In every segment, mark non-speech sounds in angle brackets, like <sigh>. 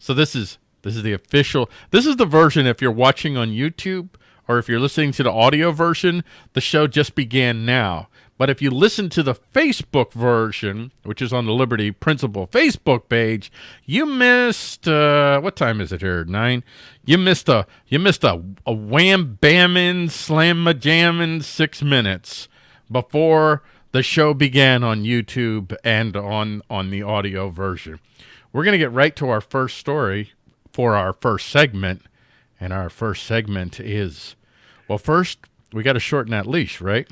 So this is this is the official. This is the version if you're watching on YouTube or if you're listening to the audio version, the show just began now. But if you listen to the Facebook version, which is on the Liberty Principle Facebook page, you missed uh, what time is it here? Nine. You missed a you missed a, a wham bammin slam a jammin six minutes before the show began on YouTube and on on the audio version. We're gonna get right to our first story for our first segment, and our first segment is well, first we got to shorten that leash, right?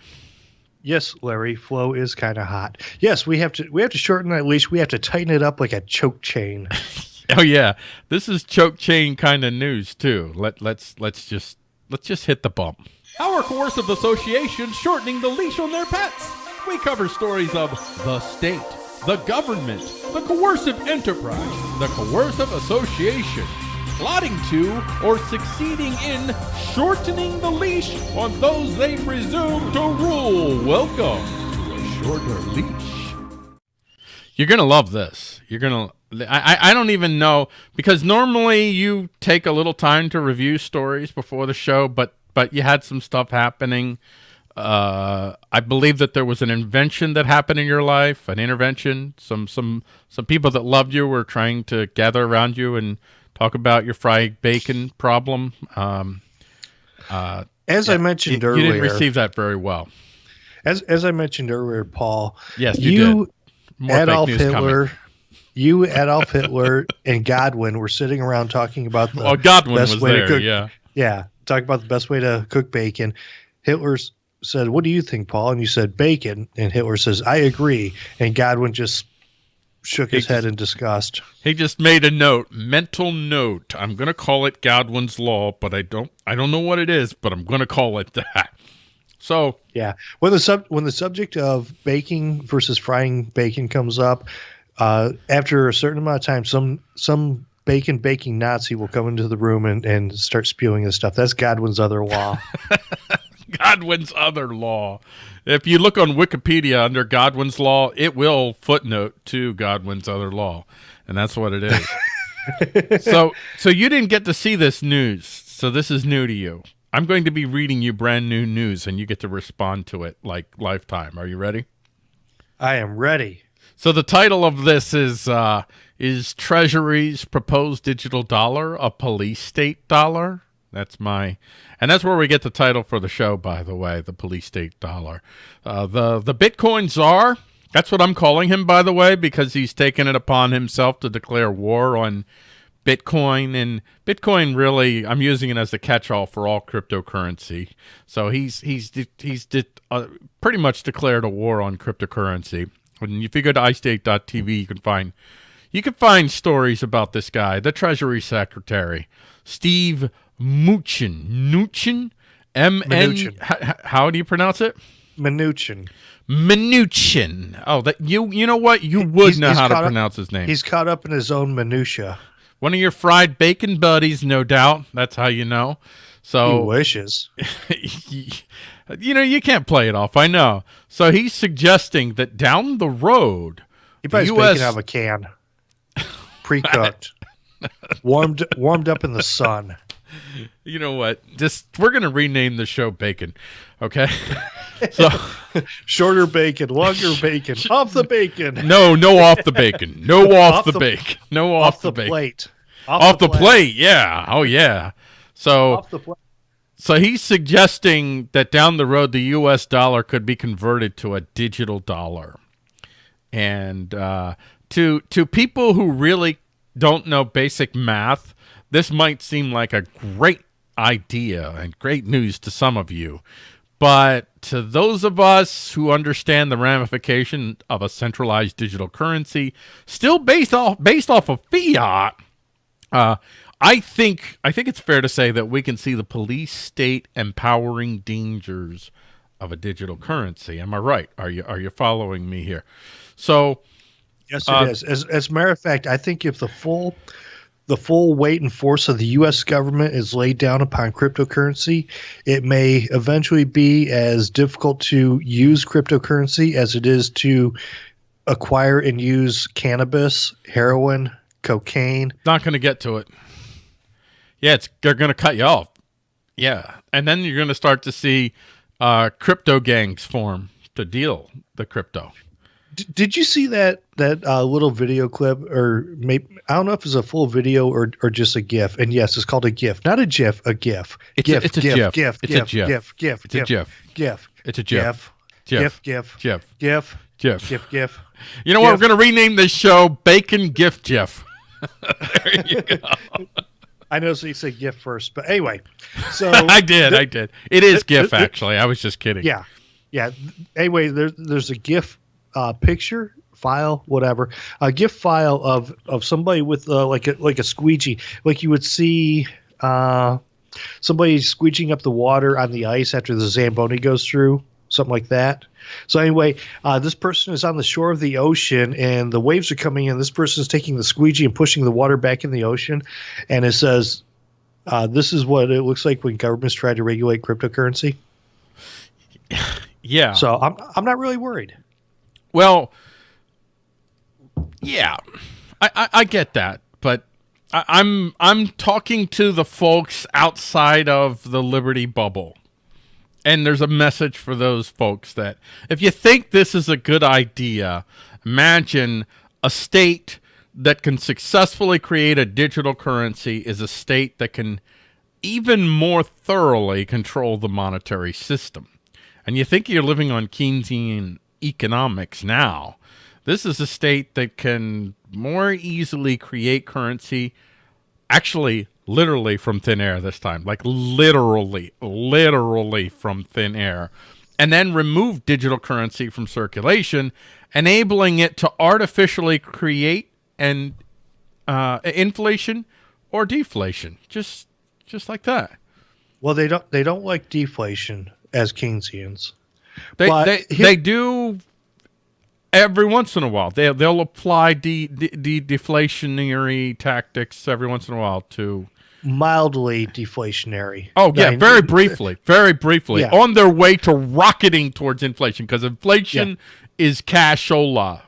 Yes, Larry, flow is kind of hot. Yes, we have to we have to shorten that leash. We have to tighten it up like a choke chain. <laughs> oh yeah, this is choke chain kind of news too. Let let's let's just let's just hit the bump. Our coercive association shortening the leash on their pets. We cover stories of the state, the government, the coercive enterprise, the coercive association, plotting to or succeeding in shortening the leash on those they presume to rule. Welcome to a shorter leash. You're gonna love this. You're gonna. I I don't even know because normally you take a little time to review stories before the show, but but you had some stuff happening. Uh, I believe that there was an invention that happened in your life, an intervention. Some some some people that loved you were trying to gather around you and talk about your fried bacon problem. Um, uh, as yeah, I mentioned you, earlier, you didn't receive that very well. As as I mentioned earlier, Paul. Yes, you, you Adolf Hitler. Coming. You, Adolf Hitler, and Godwin were sitting around talking about the oh, Godwin best was way there, to cook. Yeah, yeah, talking about the best way to cook bacon. Hitler said, "What do you think, Paul?" And you said bacon, and Hitler says, "I agree." And Godwin just shook his head in disgust. He just made a note, mental note. I'm going to call it Godwin's law, but I don't I don't know what it is, but I'm going to call it that. So, yeah. When the sub when the subject of baking versus frying bacon comes up, uh, after a certain amount of time some some bacon baking Nazi will come into the room and, and start spewing his stuff. That's Godwin's other law. <laughs> Godwin's other law. If you look on Wikipedia under Godwin's law, it will footnote to Godwin's other law, and that's what it is. <laughs> so, so you didn't get to see this news, so this is new to you. I'm going to be reading you brand new news, and you get to respond to it like lifetime. Are you ready? I am ready. So the title of this is uh, is Treasury's proposed digital dollar a police state dollar? That's my and that's where we get the title for the show, by the way, the police state dollar. Uh, the, the Bitcoin czar, that's what I'm calling him, by the way, because he's taken it upon himself to declare war on Bitcoin. And Bitcoin really, I'm using it as a catch-all for all cryptocurrency. So he's, he's, he's uh, pretty much declared a war on cryptocurrency. And if you go to iState.tv, you can find you can find stories about this guy, the Treasury Secretary, Steve Mnuchin. Mnuchin? M-N... How do you pronounce it? Mnuchin. Mnuchin. Oh, that you you know what? You would he's, know he's how to pronounce his name. He's caught up in his own minutia. One of your fried bacon buddies, no doubt. That's how you know. So he wishes. <laughs> you know, you can't play it off. I know. So he's suggesting that down the road, he buys US... bacon out of a can, pre-cooked, <laughs> warmed warmed up in the sun you know what? Just we're gonna rename the show Bacon. Okay. <laughs> so shorter bacon, longer bacon, off the bacon. No, no off the bacon. No off, off the, the, bacon. No off, off the, the bacon. plate. Off, off the, plate. plate. Yeah. Oh yeah. So So he's suggesting that down the road the US dollar could be converted to a digital dollar. And uh, to to people who really don't know basic math, this might seem like a great idea and great news to some of you, but to those of us who understand the ramification of a centralized digital currency, still based off based off of fiat, uh, I think I think it's fair to say that we can see the police state empowering dangers of a digital currency. Am I right? Are you are you following me here? So, yes, it uh, is. As as a matter of fact, I think if the full the full weight and force of the U.S. government is laid down upon cryptocurrency, it may eventually be as difficult to use cryptocurrency as it is to acquire and use cannabis, heroin, cocaine. Not going to get to it. Yeah, it's they're going to cut you off. Yeah, and then you're going to start to see uh, crypto gangs form to deal the crypto. D- did you see that that uh, little video clip, or maybe I don't know if it's a full video or or just a GIF? And yes, it's called a GIF, not a GIF, a GIF. It's a- GIF, it's a GIF, GIF. GIF, It's a GIF, GIF. GIF, GIF, It's a GIF, GIF. GIF, It's a GIF. GIF, GIF. GIF, GIF. GIF, GIF. GIF, GIF. You know what? GIF. We're going to rename this show Bacon Gift Jeff. <laughs> there you go. <laughs> I know so you say GIF first, but anyway, so <laughs> I did. I did. It is GIF, th- actually. I was just kidding. yeah, yeah. Anyway, there's there's a GIF uh, picture file, whatever, a GIF file of of somebody with uh, like a like a squeegee, like you would see. Uh, somebody squeegeeing up the water on the ice after the Zamboni goes through, something like that. So anyway, uh, this person is on the shore of the ocean, and the waves are coming in. This person is taking the squeegee and pushing the water back in the ocean, and it says, uh, "This is what it looks like when governments try to regulate cryptocurrency." Yeah. So I'm I'm not really worried. Well, yeah, I, I, I get that, but I, I'm I'm talking to the folks outside of the Liberty bubble, and there's a message for those folks that if you think this is a good idea, imagine a state that can successfully create a digital currency is a state that can even more thoroughly control the monetary system. And you think you're living on Keynesian economics now. This is a state that can more easily create currency, actually, literally from thin air this time, like literally, literally from thin air, and then remove digital currency from circulation, enabling it to artificially create and uh, inflation or deflation, just just like that. Well, they don't they don't like deflation as Keynesians. They But they, they do every once in a while. They they'll apply de, de, de deflationary tactics every once in a while to. Mildly deflationary. Oh yeah, I mean, very <laughs> briefly, very briefly, Yeah. on their way to rocketing towards inflation because inflation is cashola,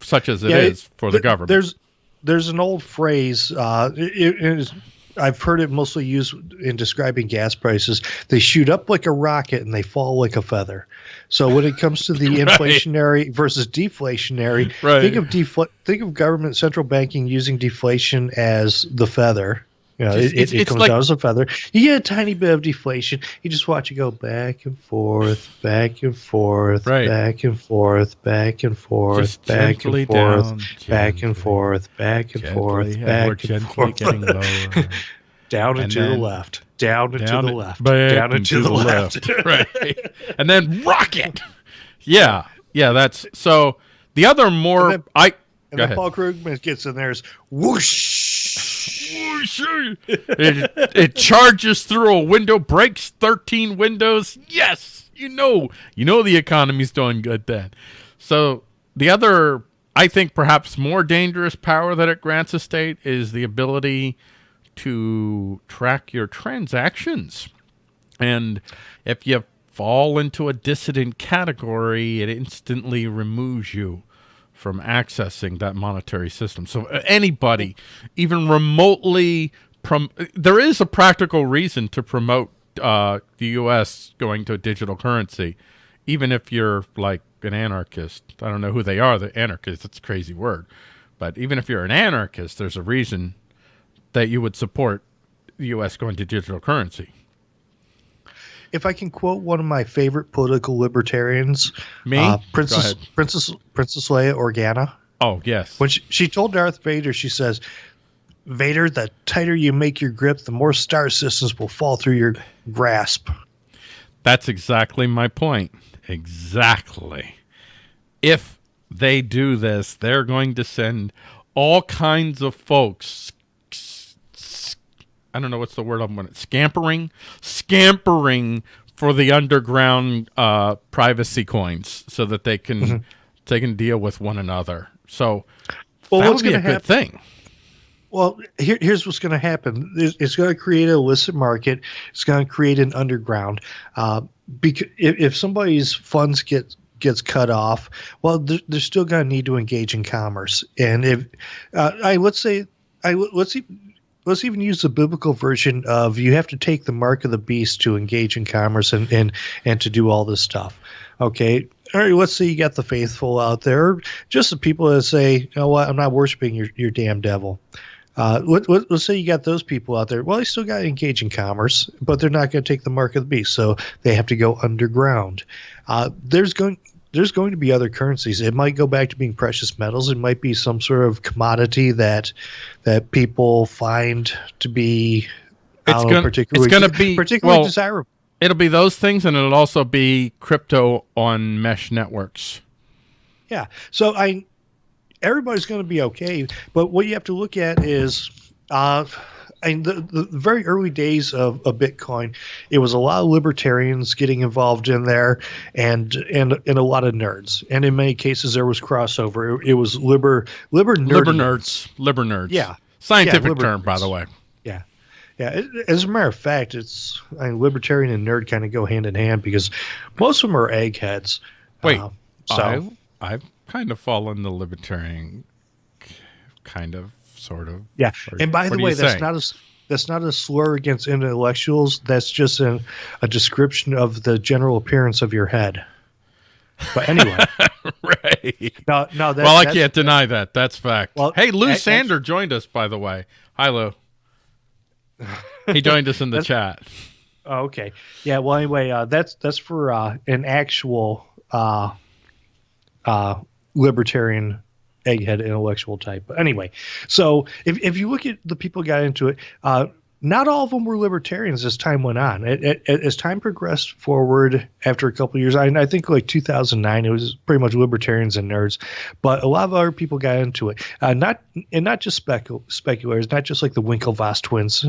such as it is Yeah, for the government. There's there's an old phrase. Uh, it, it is, I've heard it mostly used in describing gas prices. They shoot up like a rocket and they fall like a feather. So when it comes to the <laughs> Right. inflationary versus deflationary, Right. think of defl- think of government central banking using deflation as the feather. Know, It's- it, it's- it, it comes like- down as a feather. You get a tiny bit of deflation. You just watch it go back and forth, back and forth, Right. back and forth, back and forth, Just back and forth, down, back gently, and forth, back and forth, Gently, and back and forth, getting lower. <laughs> down and and to the left, down and down to the left, down and to the left. <laughs> <laughs> right? And then rocket. Yeah, yeah. That's so. The other more And then- I And then ahead. Paul Krugman gets in there is whoosh. It, it charges through a window, breaks 13 windows. Yes, you know, you know the economy's doing good then. So the other, I think, perhaps more dangerous power that it grants a state is the ability to track your transactions. And if you fall into a dissident category, it instantly removes you from accessing that monetary system. So uh, anybody, even remotely, prom- there is a practical reason to promote uh, the U.S. going to a digital currency, even if you're like an anarchist. I don't know who they are, the anarchists. That's a crazy word. But even if you're an anarchist, there's a reason that you would support the U.S. going to digital currency. If I can quote one of my favorite political libertarians, Me? uh, Princess. Princess Princess Leia Organa, Oh, yes. when she, she told Darth Vader, she says, "Vader, the tighter you make your grip, the more star systems will fall through your grasp." That's exactly my point. Exactly. If they do this, they're going to send all kinds of folks. I don't know what's the word I'm going to scampering, scampering for the underground uh, privacy coins, so that they can they can deal with one another. So Well, that would be a to good thing. Well, here, here's what's going to happen. It's, it's going to create an illicit market. It's going to create an underground. Uh, because if, if somebody's funds get gets cut off, well, they're, they're still going to need to engage in commerce. And if uh, I let's say I let's see. Let's even use the biblical version of you have to take the mark of the beast to engage in commerce and, and, and to do all this stuff. Okay. All right. Let's say you got the faithful out there, just the people that say, you know what, I'm not worshiping your, your damn devil. Uh, let, us say you got those people out there. Well, they still got to engage in commerce, but they're not going to take the mark of the beast, so they have to go underground. Uh, there's going there's going to be other currencies. It might go back to being precious metals. It might be some sort of commodity that that people find to be it's going particularly it's be particularly well, desirable. It'll be those things, and it'll also be crypto on mesh networks. Yeah. So I everybody's going to be okay. But what you have to look at is, uh, and the, the very early days of, of Bitcoin, it was a lot of libertarians getting involved in there, and and and a lot of nerds. And in many cases, there was crossover. It, it was liber liber liber nerds, liber nerds. Yeah, scientific yeah, term, nerds. by the way. Yeah. Yeah, as a matter of fact, it's I mean, libertarian and nerd kind of go hand in hand because most of them are eggheads. Wait, uh, so I, I've kind of fallen the libertarian kind of sort of. Yeah. Or, and by the way, that's not a that's not a slur against intellectuals. That's just a, a description of the general appearance of your head. But anyway, <laughs> right? No, no. That, well, I can't deny that. That's fact. Well, hey, Lou Sander actually, joined us, by the way. Hi, Lou. <laughs> he joined us in the chat. Oh, okay. Yeah. Well, anyway, uh, that's that's for uh, an actual uh, uh, libertarian egghead intellectual type. But anyway, so if, if you look at the people got into it, uh, not all of them were libertarians as time went on. It, it, as time progressed forward after a couple years, I, I, think like 2009, it was pretty much libertarians and nerds, but a lot of other people got into it. Uh, not and not just specul- speculators, not just like the Winklevoss twins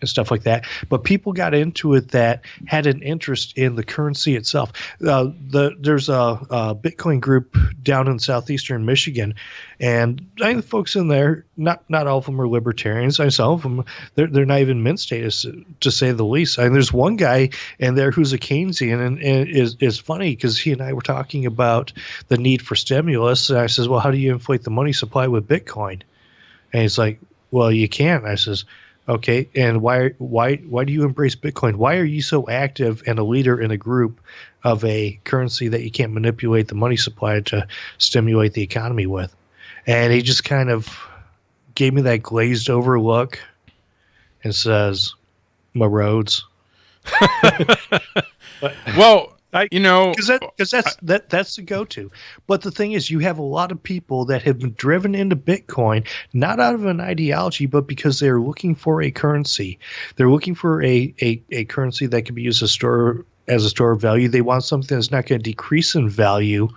and stuff like that. But people got into it that had an interest in the currency itself. Uh, the there's a, a, Bitcoin group down in southeastern Michigan, and I the folks in there, not not all of them are libertarians. I some of them they're they're not even mint status to say the least. Mean, there's one guy in there who's a Keynesian, and, and is is funny because he and I were talking about the need for stimulus, and I says, well, how do you inflate the money supply with Bitcoin? And he's like, well, you can't. I says Okay, and why why why do you embrace Bitcoin? Why are you so active and a leader in a group of a currency that you can't manipulate the money supply to stimulate the economy with? And he just kind of gave me that glazed over look and says, "My roads." <laughs> well, I, you know, because that, cause that's that that's the go-to. But the thing is, you have a lot of people that have been driven into Bitcoin not out of an ideology, but because they're looking for a currency. They're looking for a a, a currency that can be used as store as a store of value. They want something that's not going to decrease in value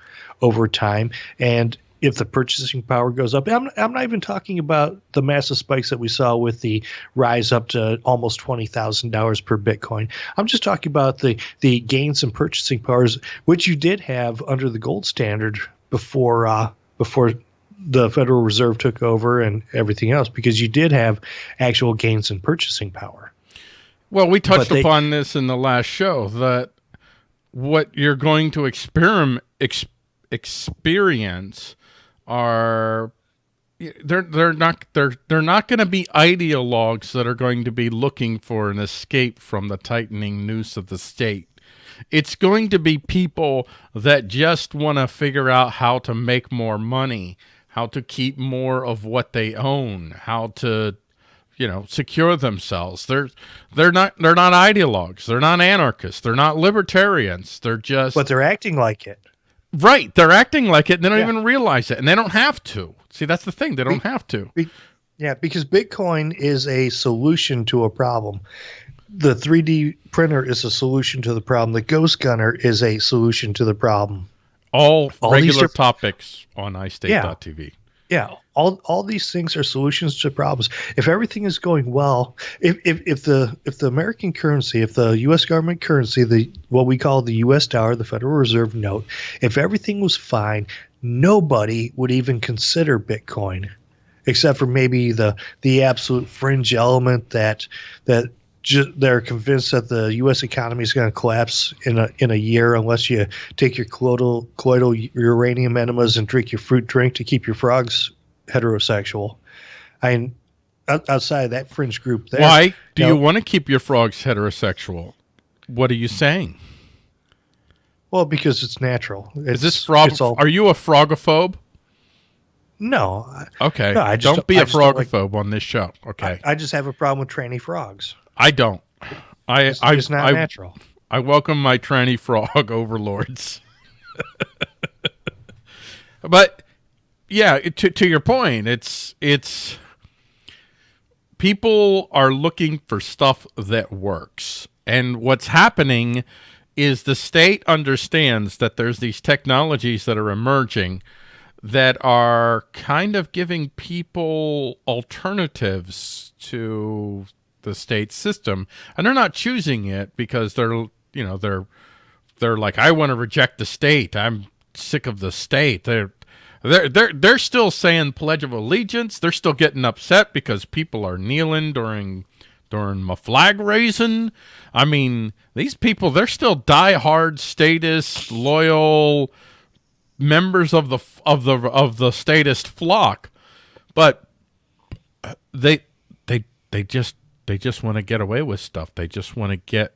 over time, and if the purchasing power goes up. I'm, I'm not even talking about the massive spikes that we saw with the rise up to almost $20,000 per Bitcoin. I'm just talking about the, the gains in purchasing powers, which you did have under the gold standard before uh, before the Federal Reserve took over and everything else, because you did have actual gains in purchasing power. Well, we touched they, upon this in the last show that what you're going to experiment ex, experience are they're they're not they're they're not going to be ideologues that are going to be looking for an escape from the tightening noose of the state. It's going to be people that just want to figure out how to make more money, how to keep more of what they own, how to you know secure themselves. They're they're not they're not ideologues. They're not anarchists. They're not libertarians. They're just But they're acting like it. Right. They're acting like it and they don't yeah. even realize it. And they don't have to. See, that's the thing. They don't Be- have to. Be- yeah, because Bitcoin is a solution to a problem. The 3D printer is a solution to the problem. The Ghost Gunner is a solution to the problem. All, All regular are- topics on iState.tv. Yeah yeah all all these things are solutions to problems if everything is going well if, if if the if the american currency if the us government currency the what we call the us dollar the federal reserve note if everything was fine nobody would even consider bitcoin except for maybe the the absolute fringe element that that they're convinced that the U.S. economy is going to collapse in a in a year unless you take your colloidal colloidal uranium enemas and drink your fruit drink to keep your frogs heterosexual. I mean, outside of that fringe group, there, Why do No. you want to keep your frogs heterosexual? What are you saying? Well, because it's natural. It's, Is this frog? All, Are you a frogophobe? no, Okay. No, I just don't be I a don't like- frogophobe on this show. Okay. I just have a problem with tranny frogs. I don't. I It's, I, it's not I, natural. I welcome my tranny frog <laughs> overlords. <laughs> but yeah, to to your point, it's it's people are looking for stuff that works. And what's happening is the state understands that there's these technologies that are emerging that are kind of giving people alternatives to the state system. And they're not choosing it because they're you know they're they're like I want to reject the state. I'm sick of the state. They're they're they're they're still saying pledge of allegiance. They're still getting upset because people are kneeling during during my flag raising. I mean these people they're still diehard statist loyal members of the of the of the statist flock. But they they they just they just want to get away with stuff. They just want to get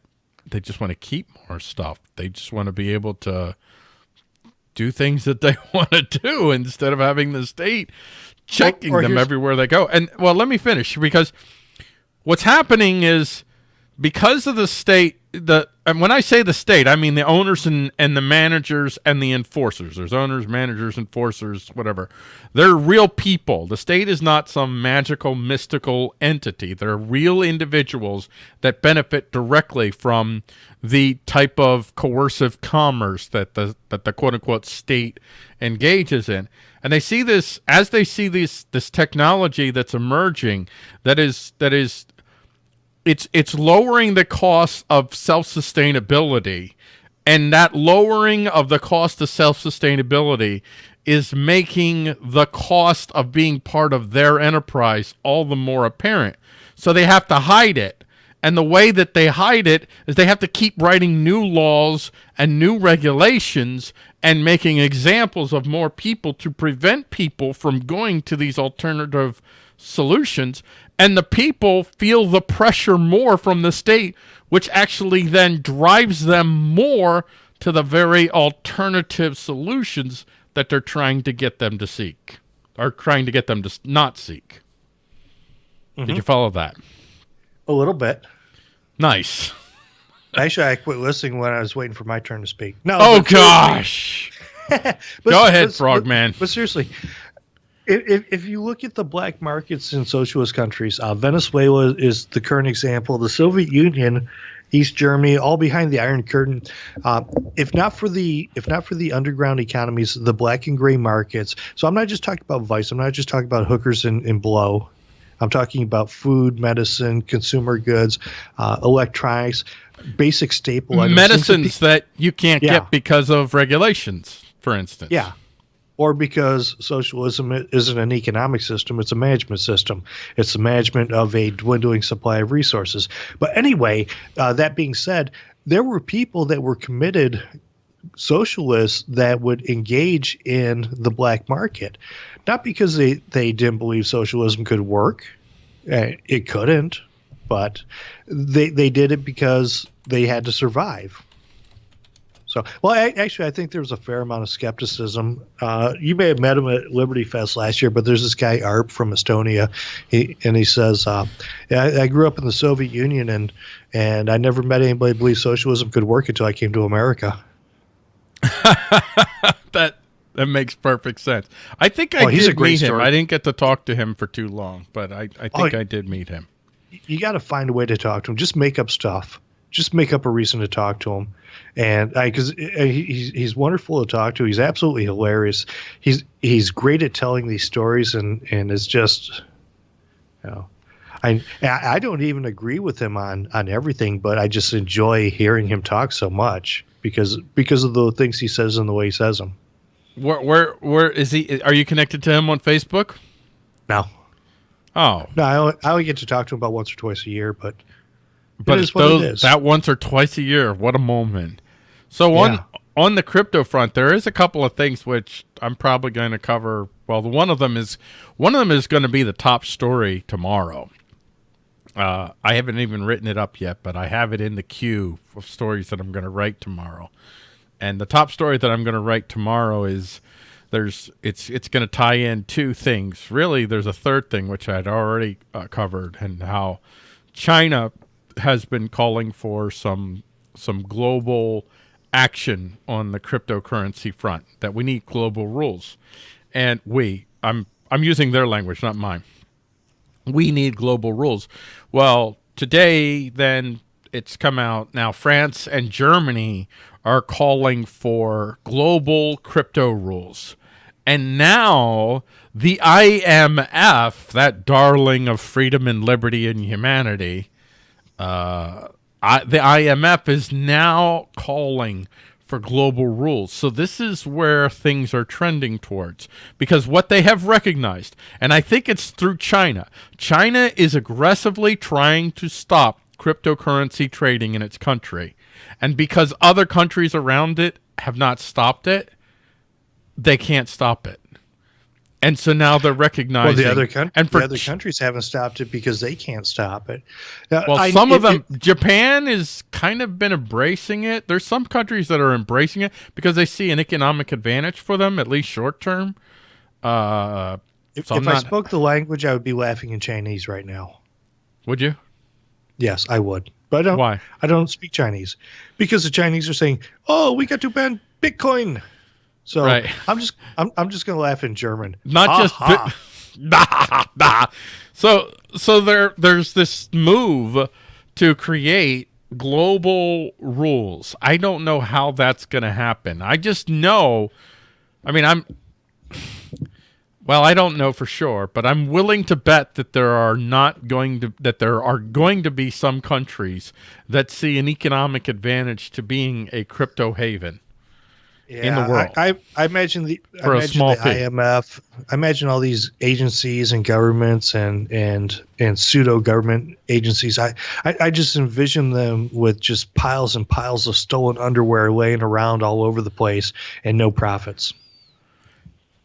they just want to keep more stuff. They just want to be able to do things that they <laughs> want to do instead of having the state checking or them everywhere they go. And well let me finish because what's happening is because of the state the and when I say the state, I mean the owners and, and the managers and the enforcers. There's owners, managers, enforcers, whatever. They're real people. The state is not some magical, mystical entity. They're real individuals that benefit directly from the type of coercive commerce that the that the quote unquote state engages in. And they see this as they see this this technology that's emerging that is that is it's it's lowering the cost of self-sustainability and that lowering of the cost of self-sustainability is making the cost of being part of their enterprise all the more apparent. So they have to hide it. And the way that they hide it is they have to keep writing new laws and new regulations and making examples of more people to prevent people from going to these alternative solutions and the people feel the pressure more from the state which actually then drives them more to the very alternative solutions that they're trying to get them to seek or trying to get them to not seek did mm-hmm. you follow that A little bit. nice Actually, I quit listening when I was waiting for my turn to speak. No. oh but gosh <laughs> But- Go ahead, Frogman. But, but seriously, if, if, if you look at the black markets in socialist countries, uh, Venezuela is the current example. The Soviet Union, East Germany, all behind the Iron Curtain. Uh, if not for the if not for the underground economies, the black and gray markets. So I'm not just talking about vice. I'm not just talking about hookers and, and blow. I'm talking about food, medicine, consumer goods, uh, electronics, basic staple items. medicines that you can't Yeah. get because of regulations for instance Yeah. Or because socialism isn't an economic system, it's a management system. It's the management of a dwindling supply of resources. But anyway, uh, that being said, there were people that were committed socialists that would engage in the black market, not because they, they didn't believe socialism could work. Uh, it couldn't, but they, they did it because they had to survive. So, well, I, actually, I think there was a fair amount of skepticism. Uh, you may have met him at Liberty Fest last year, but there's this guy Arp from Estonia, he, and he says, uh, I, "I grew up in the Soviet Union, and and I never met anybody believe socialism could work until I came to America." <laughs> that that makes perfect sense i think i Oh, did meet him i didn't get to talk to him for too long but i, I think Oh, i did meet him You got to find a way to talk to him. Just make up stuff. Just make up a reason to talk to him, and I because uh, he's he's wonderful to talk to. He's absolutely hilarious. He's he's great at telling these stories, and and it's just, you know, I I don't even agree with him on on everything, but I just enjoy hearing him talk so much because because of the things he says and the way he says them. where where where is he are you connected to him on facebook No. oh no, I only, I only get to talk to him about once or twice a year, but but is what it those that once or twice a year, what a moment. So on Yeah. on the crypto front, there is a couple of things which I'm probably going to cover. Well, the one of them is one of them is going to be the top story tomorrow. Uh, I haven't even written it up yet, but I have it in the queue of stories that I'm going to write tomorrow. And the top story that I'm going to write tomorrow is there's it's it's going to tie in two things. Really, there's a third thing which I'd already uh, covered, and how China has been calling for some some global action on the cryptocurrency front. That we need global rules, and we I'm I'm using their language, not mine we need global rules. Well, today, then it's come out now. France and Germany are calling for global crypto rules. And now the IMF, that darling of freedom and liberty and humanity, uh, I, the IMF is now calling for global rules. So this is where things are trending towards because what they have recognized, and I think it's through China. China is aggressively trying to stop cryptocurrency trading in its country. And because other countries around it have not stopped it, they can't stop it. And so now they're Well, recognizing the other coun- and for the other countries haven't stopped it because they can't stop it. Uh, Well, I- some of them, it- Japan is kind of been embracing it. There's some countries that are embracing it because they see an economic advantage for them, at least short term. Uh, if so if I spoke the language, I would be laughing in Chinese right now. would you? Yes, I would, but I don't. Why? I don't speak Chinese because the Chinese are saying, "Oh, we got to ban Bitcoin." So Right. I'm just I'm, I'm just gonna laugh in German. Not just Ha <laughs> Nah, nah. So so there there's this move to create global rules. I don't know how that's going to happen. I just know I mean I'm well, I don't know for sure, but I'm willing to bet that there are not going to that there are going to be some countries that see an economic advantage to being a crypto haven. Yeah, in the world. I, I, I imagine the For I a imagine small the fee. IMF. I imagine all these agencies and governments and and and pseudo government agencies. I, I I just envision them with just piles and piles of stolen underwear laying around all over the place and no profits.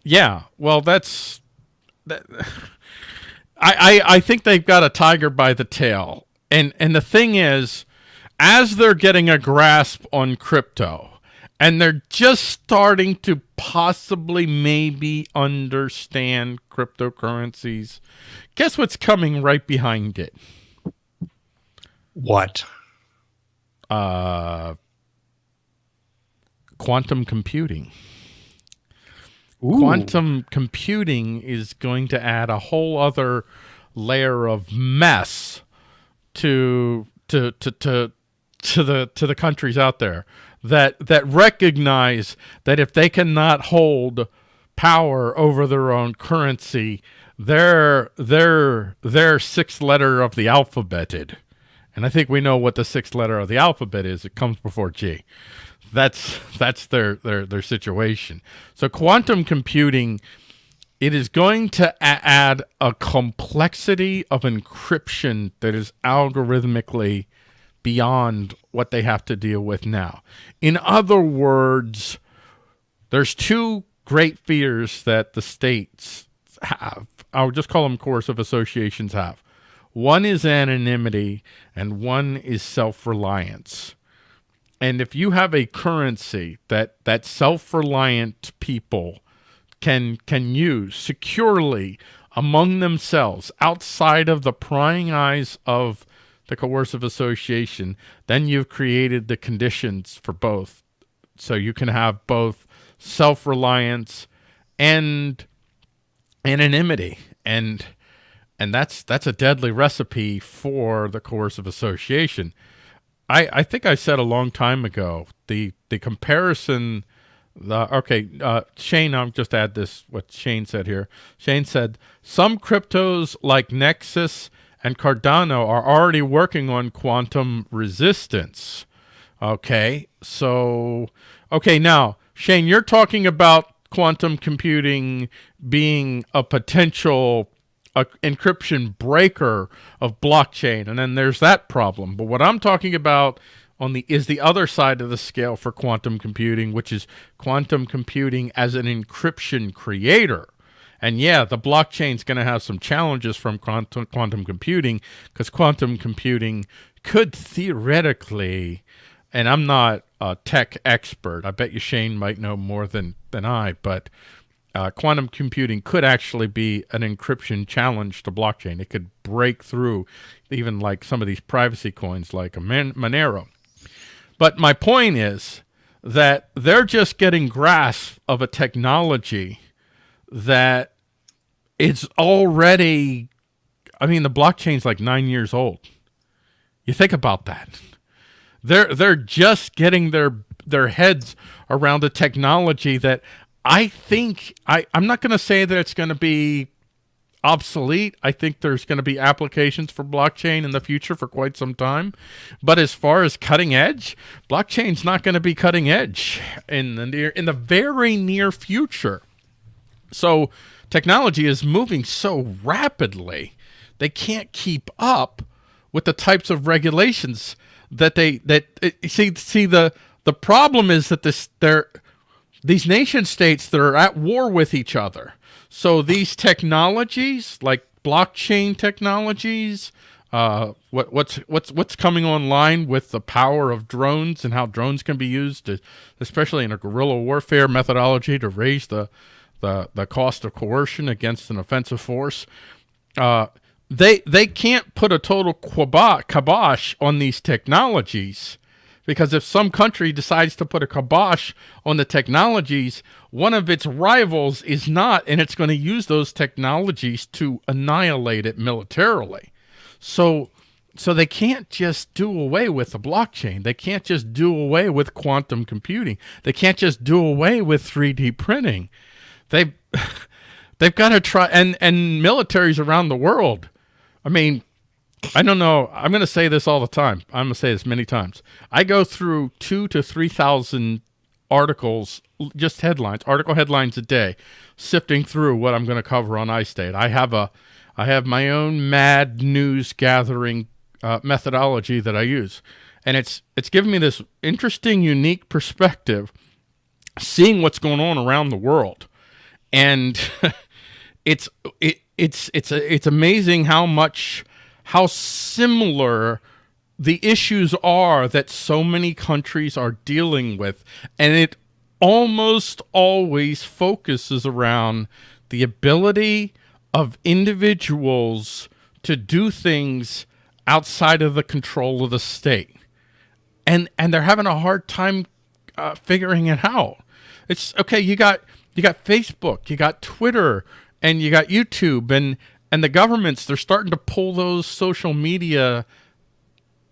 Yeah, well, that's that. <laughs> I, I I think they've got a tiger by the tail, and and the thing is, as they're getting a grasp on crypto, and they're just starting to possibly maybe understand cryptocurrencies. Guess what's coming right behind it? What? Uh, quantum computing. Ooh. quantum computing is going to add a whole other layer of mess to to to to to the to the countries out there that that recognize that if they cannot hold power over their own currency their their their sixth letter of the alphabeted. And i think we know what the sixth letter of the alphabet is. It comes before g. That's that's their their their situation. So quantum computing it is going to add a complexity of encryption that is algorithmically beyond what they have to deal with now. In other words, there's two great fears that the states have. I'll just call them coercive associations have. One is anonymity and one is self-reliance. And if you have a currency that that self-reliant people can can use securely among themselves outside of the prying eyes of the coercive association, then you've created the conditions for both. So you can have both self-reliance and anonymity and and that's that's a deadly recipe for the coercive association. I, I think I said a long time ago the the comparison the okay uh, Shane I'll just add this what Shane said here Shane said some cryptos like Nexus and Cardano are already working on quantum resistance okay so okay now Shane you're talking about quantum computing being a potential encryption breaker of blockchain, and then there's that problem. But what I'm talking about on the is the other side of the scale for quantum computing, which is quantum computing as an encryption creator. And yeah, the blockchain's going to have some challenges from quantum, quantum computing because quantum computing could theoretically, and I'm not a tech expert. I bet you Shane might know more than, than I, but uh, quantum computing could actually be an encryption challenge to blockchain. It could break through even like some of these privacy coins like a Monero. But my point is that they're just getting grasp of a technology that it's already, I mean, the blockchain's like nine years old. You think about that. They're, they're just getting their, their heads around the technology that I think, I, I'm not going to say that it's going to be obsolete. I think there's going to be applications for blockchain in the future for quite some time. But as far as cutting edge, blockchain's not going to be cutting edge in the near in the very near future. So technology is moving so rapidly, they can't keep up with the types of regulations that they that see see the the problem is that this they're these nation states that are at war with each other. So these technologies, like blockchain technologies, uh, what, what's what's what's coming online with the power of drones and how drones can be used, to, especially in a guerrilla warfare methodology, to raise the the the cost of coercion against an offensive force. Uh, they they can't put a total kibosh on these technologies because if some country decides to put a kibosh on the technologies, one of its rivals is not, and it's going to use those technologies to annihilate it militarily. So, so they can't just do away with the blockchain. They can't just do away with quantum computing. They can't just do away with 3D printing. They, <laughs> they've got to try, and, and militaries around the world, I mean, I don't know. I'm going to say this all the time. I'm going to say this many times. I go through two to 3,000 articles, just headlines, article headlines a day, sifting through what I'm going to cover on iState. I have a, I have my own mad news gathering uh, methodology that I use. And it's, it's given me this interesting, unique perspective, seeing what's going on around the world. And <laughs> it's, it, it's, it's, it's amazing how much, how similar the issues are that so many countries are dealing with. And it almost always focuses around the ability of individuals to do things outside of the control of the state. And, and they're having a hard time uh, figuring it out. It's okay. You got, you got Facebook, you got Twitter, and you got YouTube and, and the governments, they're starting to pull those social media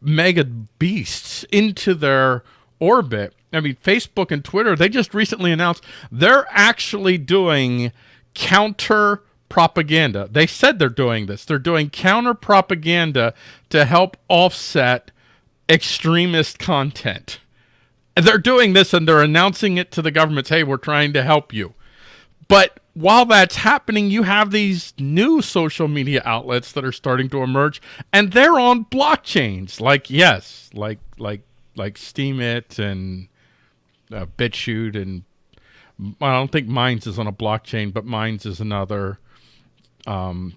mega beasts into their orbit. I mean, Facebook and Twitter, they just recently announced they're actually doing counter propaganda. They said they're doing this. They're doing counter propaganda to help offset extremist content. They're doing this and they're announcing it to the governments, hey, we're trying to help you. But while that's happening, you have these new social media outlets that are starting to emerge, and they're on blockchains. Like yes, like like like Steemit and uh, BitChute, and I don't think Minds is on a blockchain, but Minds is another. Um,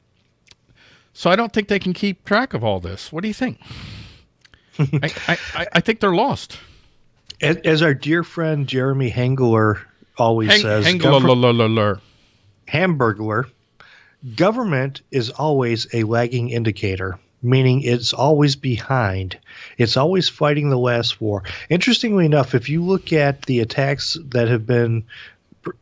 so I don't think they can keep track of all this. What do you think? <laughs> I, I, I think they're lost. As, as, our dear friend Jeremy Hengler always Hang, says, Hengler, Hamburglar, government is always a lagging indicator, meaning it's always behind. It's always fighting the last war. Interestingly enough, if you look at the attacks that have been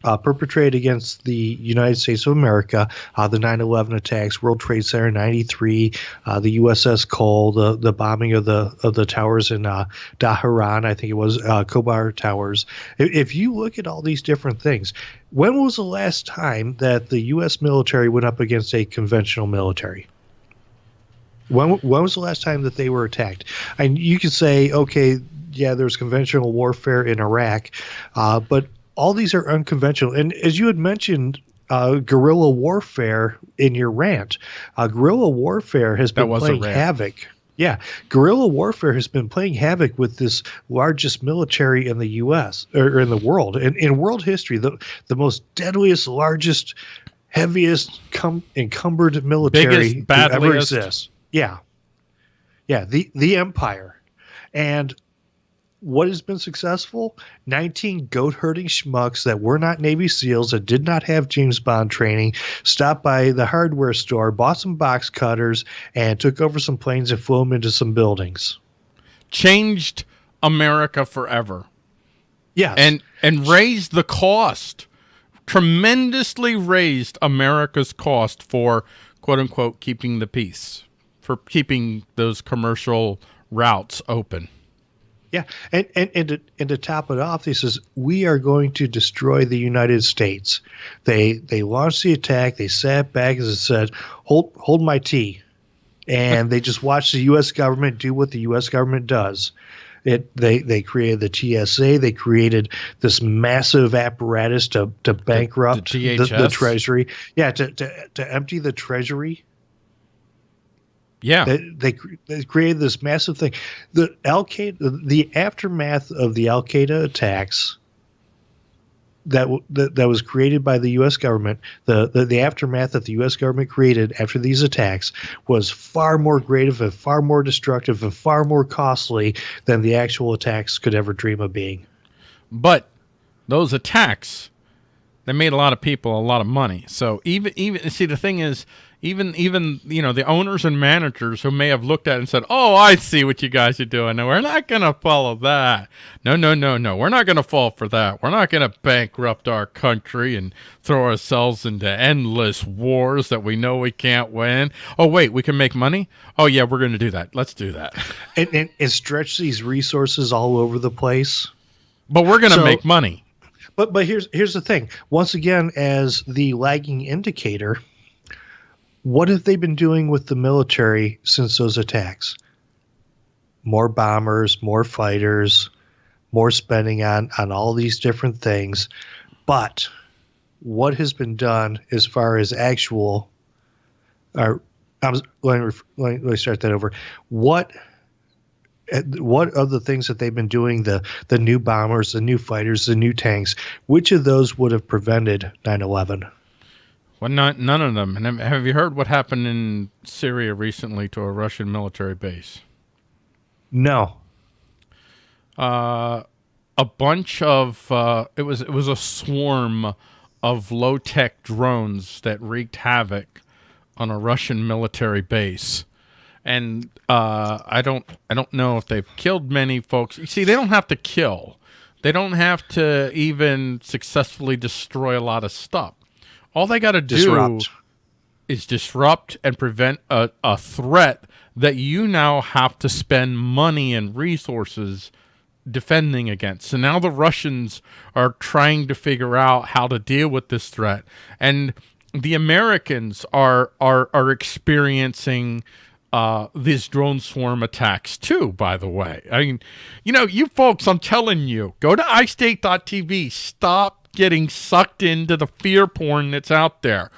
uh, perpetrated against the United States of America, uh, the 9/11 attacks, World Trade Center 93, uh, the USS Cole, the the bombing of the of the towers in uh, Tehran, I think it was uh, Khobar Towers. If, if you look at all these different things, when was the last time that the U.S. military went up against a conventional military? When, when was the last time that they were attacked? And you could say, okay, yeah, there's conventional warfare in Iraq, uh, but all these are unconventional. And as you had mentioned uh, guerrilla warfare in your rant. Uh, guerrilla warfare has been playing havoc. Yeah, guerrilla warfare has been playing havoc with this largest military in the U.S. or in the world. In, in world history, the the most deadliest, largest, heaviest com- encumbered military that ever exists. Yeah, yeah, the the empire, and what has been successful? 19 goat herding schmucks that were not Navy SEALs, that did not have James Bond training, stopped by the hardware store, bought some box cutters, and took over some planes and flew them into some buildings. Changed America forever. Yeah. And and raised the cost. Tremendously raised America's cost for quote unquote keeping the peace. For keeping those commercial routes open. Yeah, and and and to, and to top it off, he says we are going to destroy the United States. They they launched the attack. They sat back and said, "Hold hold my tea," and they just watched the U.S. government do what the U.S. government does. It they they created the TSA. They created this massive apparatus to to bankrupt the, the, the Treasury. Yeah, to, to to empty the Treasury yeah, they, they, they created this massive thing. The Al Qaeda, the aftermath of the Al Qaeda attacks that, that that was created by the U.S. government, the, the, the aftermath that the U.S. government created after these attacks was far more grave and far more destructive and far more costly than the actual attacks could ever dream of being. But those attacks, they made a lot of people a lot of money. So even even see the thing is even even you know the owners and managers who may have looked at it and said, "Oh, I see what you guys are doing. No, we're not going to follow that. No, no, no, no. We're not going to fall for that. We're not going to bankrupt our country and throw ourselves into endless wars that we know we can't win. Oh, wait, we can make money. Oh, yeah, we're going to do that. Let's do that and, and, and stretch these resources all over the place. But we're going to so, make money. But but here's here's the thing. Once again, as the lagging indicator what have they been doing with the military since those attacks? More bombers, more fighters, more spending on, on all these different things. But what has been done as far as actual, or I was, let, me, let me start that over. What eh, what of the things that they've been doing the the new bombers the new fighters the new tanks which of those would have prevented 9-11 well, not, none of them. And have you heard what happened in Syria recently to a Russian military base? No. Uh, a bunch of uh, it was it was a swarm of low tech drones that wreaked havoc on a Russian military base, and uh, I don't I don't know if they've killed many folks. You see, they don't have to kill. They don't have to even successfully destroy a lot of stuff. All they got to do is disrupt and prevent a, a threat that you now have to spend money and resources defending against. So now the Russians are trying to figure out how to deal with this threat. And the Americans are are are experiencing uh, these drone swarm attacks too, by the way. I mean, you know, you folks, I'm telling you, go to iState.tv, stop getting sucked into the fear porn that's out there.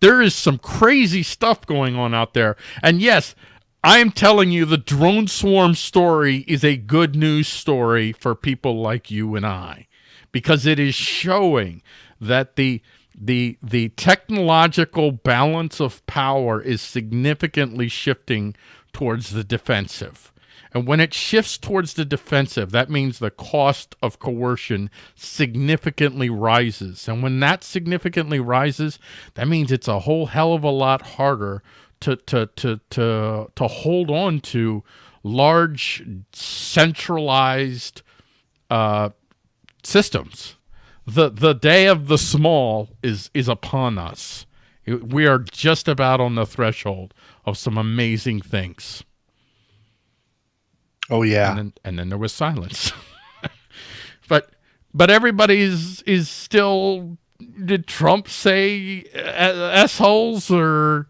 There is some crazy stuff going on out there. And yes, I am telling you the drone swarm story is a good news story for people like you and I because it is showing that the the the technological balance of power is significantly shifting towards the defensive. And when it shifts towards the defensive, that means the cost of coercion significantly rises. And when that significantly rises, that means it's a whole hell of a lot harder to to to to to hold on to large centralized uh, systems. The the day of the small is is upon us. We are just about on the threshold of some amazing things. Oh yeah. And then, and then there was silence. <laughs> but but everybody's is still did Trump say uh, assholes or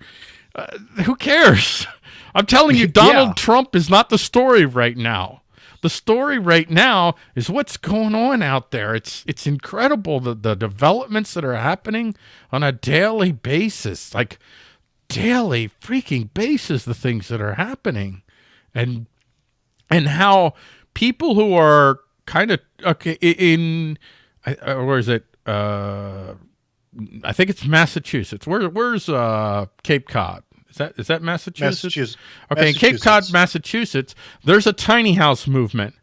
uh, who cares? <laughs> I'm telling you <laughs> Donald yeah. Trump is not the story right now. the story right now is what's going on out there. It's it's incredible the the developments that are happening on a daily basis, like daily freaking basis. The things that are happening, and and how people who are kind of okay in, uh, where is it? Uh, I think it's Massachusetts. Where where's uh Cape Cod? Is that is that Massachusetts? Massachusetts. Okay, in Cape Cod, Massachusetts, there's a tiny house movement.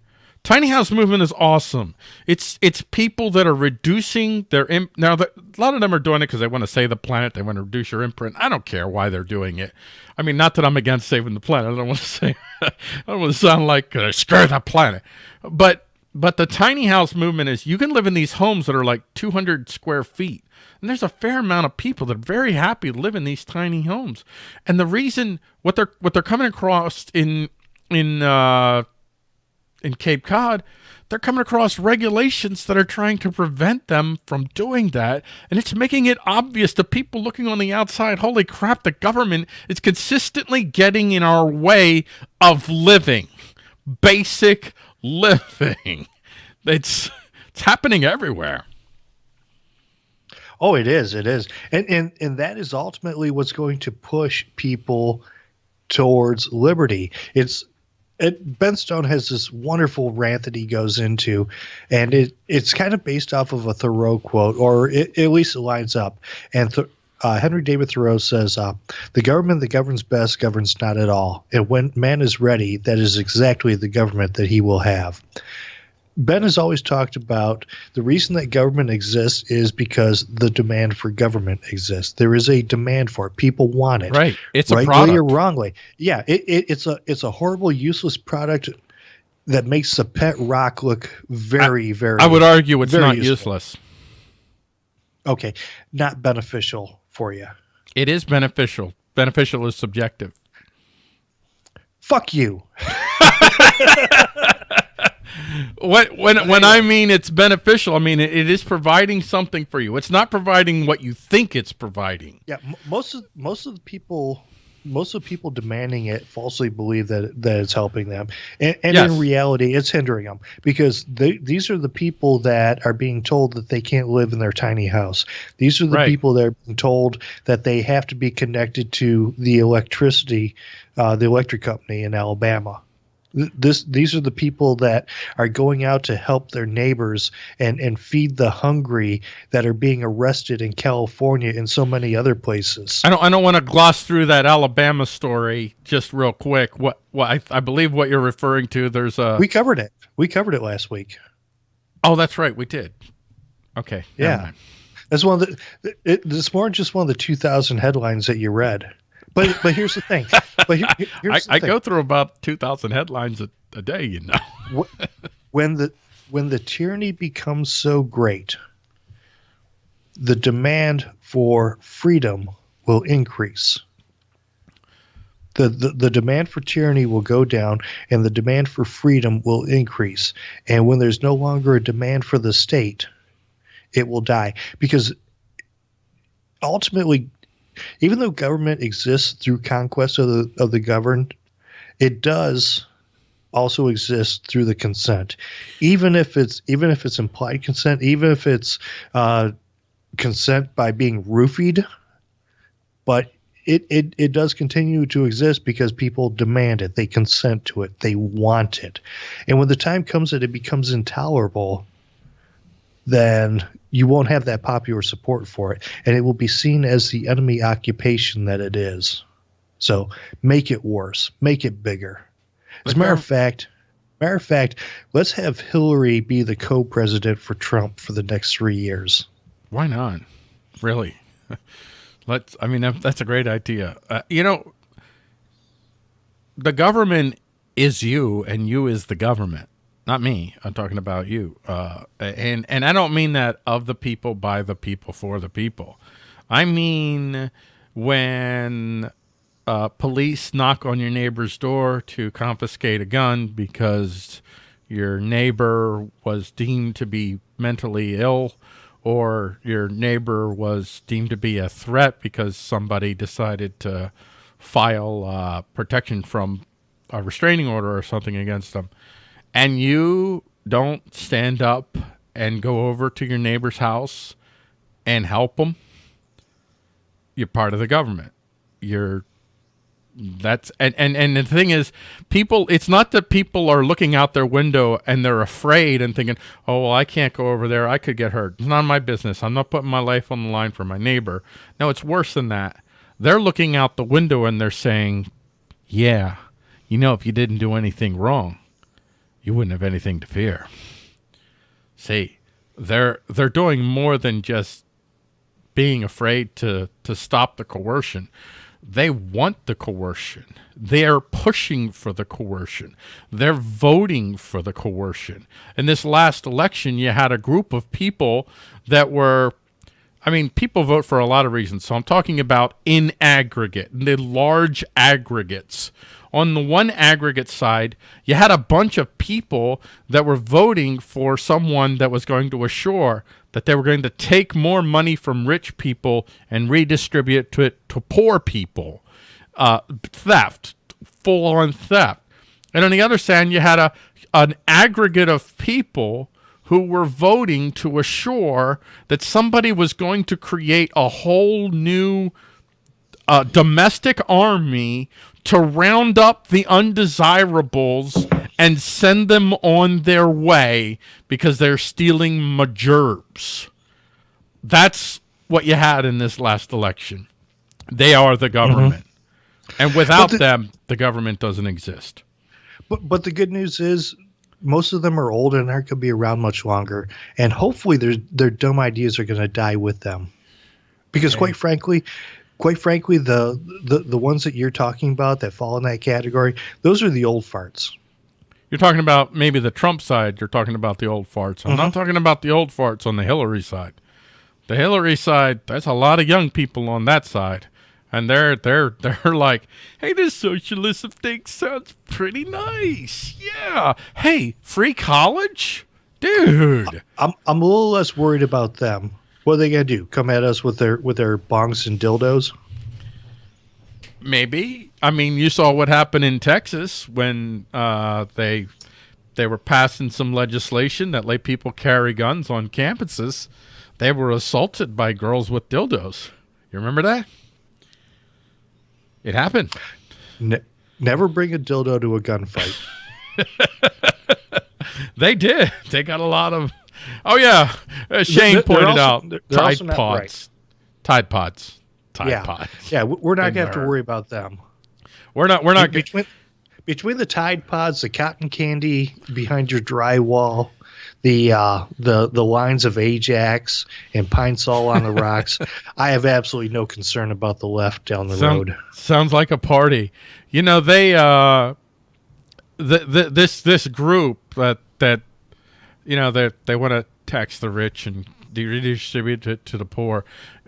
Tiny house movement is awesome. It's it's people that are reducing their imp- now. The, a lot of them are doing it because they want to save the planet. They want to reduce your imprint. I don't care why they're doing it. I mean, not that I'm against saving the planet. I don't <laughs> want to say. I don't want to sound like uh, screw the planet, but but the tiny house movement is you can live in these homes that are like 200 square feet and there's a fair amount of people that are very happy to live in these tiny homes. And the reason what they're what they're coming across in in uh, in Cape Cod, they're coming across regulations that are trying to prevent them from doing that. And it's making it obvious to people looking on the outside, holy crap, the government is consistently getting in our way of living. Basic living. <laughs> It's it's happening everywhere. Oh, it is. It is. And and and that is ultimately what's going to push people towards liberty. It's it, ben Stone has this wonderful rant that he goes into, and it it's kind of based off of a Thoreau quote, or it, at least it lines up. And th- uh, Henry David Thoreau says, uh, "The government that governs best governs not at all, and when man is ready, that is exactly the government that he will have." Ben has always talked about the reason that government exists is because the demand for government exists. There is a demand for it. People want it. Right. It's rightly a product. or wrongly. Yeah. It, it, it's a it's a horrible, useless product that makes the pet rock look very, very. I would argue it's not useful. useless. Okay, not beneficial for you. It is beneficial. Beneficial is subjective. Fuck you. <laughs> When when when I mean it's beneficial, I mean it, it is providing something for you. It's not providing what you think it's providing. Yeah, m- most of most of the people, most of the people demanding it falsely believe that that it's helping them, and, and Yes. in reality, it's hindering them because they, these are the people that are being told that they can't live in their tiny house. These are the Right. people that are being told that they have to be connected to the electricity, uh, the electric company in Alabama. Th- This these are the people that are going out to help their neighbors and and feed the hungry that are being arrested in California and so many other places. I don't I don't want to gloss through that Alabama story just real quick. What what I, I believe what you're referring to. There's a We covered it. We covered it last week. oh that's right we did. Okay. Yeah. That's one of the. It, it's more just one of the 2,000 headlines that you read. But but here's the thing. But here, here- <laughs> I, here's the I thing. go through about two thousand headlines a, a day. You know. When the when the tyranny becomes so great, the demand for freedom will increase. The, the, the demand for tyranny will go down and the demand for freedom will increase. And when there's no longer a demand for the state, it will die. Because ultimately, even though government exists through conquest of the, of the governed, it does also exist through the consent. Even if it's even if it's implied consent even if it's uh, consent by being roofied but it, it it does continue to exist because people demand it. They consent to it. They want it. And when the time comes that it becomes intolerable then you won't have that popular support for it and it will be seen as the enemy occupation that it is so make it worse make it bigger as a matter of fact, matter of fact, let's have Hillary be the co-president for Trump for the next three years. Why not? Really? <laughs> Let's. I mean, that, that's a great idea. Uh, you know, the government is you, and you is the government. Not me. I'm talking about you. Uh, and and I don't mean that of the people, by the people, for the people. I mean when uh, police knock on your neighbor's door to confiscate a gun because your neighbor was deemed to be mentally ill or your neighbor was deemed to be a threat because somebody decided to file uh, protection from a restraining order or something against them. And you don't stand up and go over to your neighbor's house and help them, you're part of the government. You're that's and, and and the thing is people it's not that people are looking out their window and they're afraid and thinking oh well i can't go over there. I could get hurt. It's not my business. I'm not putting my life on the line for my neighbor. No it's worse than that. They're looking out the window and they're saying yeah you know if you didn't do anything wrong you wouldn't have anything to fear see they're they're doing more than just being afraid to to stop the coercion they want the coercion. They're pushing for the coercion. They're voting for the coercion. In this last election, you had a group of people that were, I mean, people vote for a lot of reasons. So I'm talking about in aggregate, the large aggregates. On the one aggregate side, you had a bunch of people that were voting for someone that was going to assure that they were going to take more money from rich people and redistribute to it to poor people. Uh, theft, full on theft. And on the other side, you had a an aggregate of people who were voting to assure that somebody was going to create a whole new uh, domestic army to round up the undesirables and send them on their way because they're stealing majurbs. That's what you had in this last election. They are the government. Mm-hmm. And without the, them, the government doesn't exist. But but the good news is most of them are old and aren't going to be around much longer. And hopefully their their dumb ideas are going to die with them. Because okay. quite frankly, quite frankly, the, the the ones that you're talking about that fall in that category, those are the old farts. You're talking about maybe the Trump side. You're talking about the old farts. I'm mm-hmm. not talking about the old farts on the Hillary side. The Hillary side, there's a lot of young people on that side. And they're they're <laughs> they're like, hey, this socialism thing sounds pretty nice. Yeah. Hey, free college? Dude. I'm I'm a little less worried about them. What are they gonna do? Come at us with their with their bongs and dildos? Maybe. I mean, you saw what happened in Texas when uh, they they were passing some legislation that let people carry guns on campuses. They were assaulted by girls with dildos. You remember that? It happened. Ne never bring a dildo to a gunfight. <laughs> they did. They got a lot of. Oh yeah, uh, Shane they're, pointed they're also, out Tide Pods. Right. Tide Pods. Tide yeah. Pods. Yeah, we're not gonna have to worry about them. We're not. We're not. Between, between the Tide Pods, the cotton candy behind your drywall, the uh, the the lines of Ajax and Pine Sol on the rocks, <laughs> I have absolutely no concern about the left down the Sound, road. Sounds like a party. You know they uh, the, the this this group that that you know they, they want to tax the rich and redistribute it to the poor,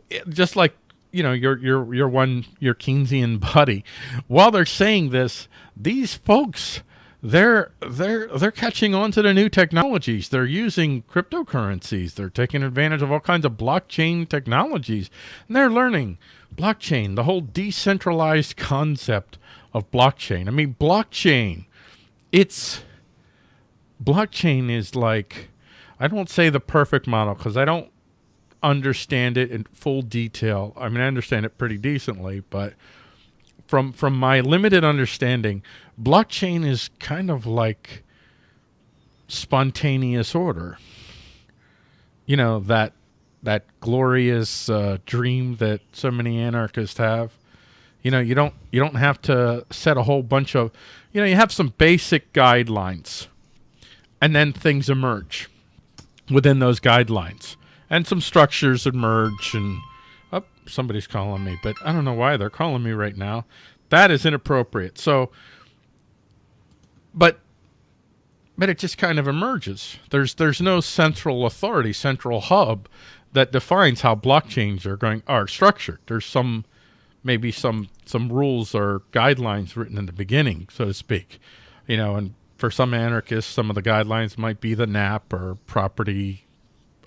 eh, just like you know your your your one your Keynesian buddy. While they're saying this, these folks they're they're they're catching on to the new technologies. They're using cryptocurrencies. They're taking advantage of all kinds of blockchain technologies, and they're learning blockchain, the whole decentralized concept of blockchain. I mean, blockchain, it's blockchain is like I don't say the perfect model because I don't understand it in full detail. I mean, I understand it pretty decently, but from from my limited understanding, blockchain is kind of like spontaneous order. You know that that glorious uh, dream that so many anarchists have. You know, you don't you don't have to set a whole bunch of, you know, you have some basic guidelines, and then things emerge within those guidelines and some structures emerge and oh, somebody's calling me, but I don't know why they're calling me right now. That is inappropriate. So, but but it just kind of emerges. There's there's no central authority, central hub that defines how blockchains are going are structured. There's some maybe some some rules or guidelines written in the beginning, so to speak. You know, and for some anarchists, some of the guidelines might be the NAP or property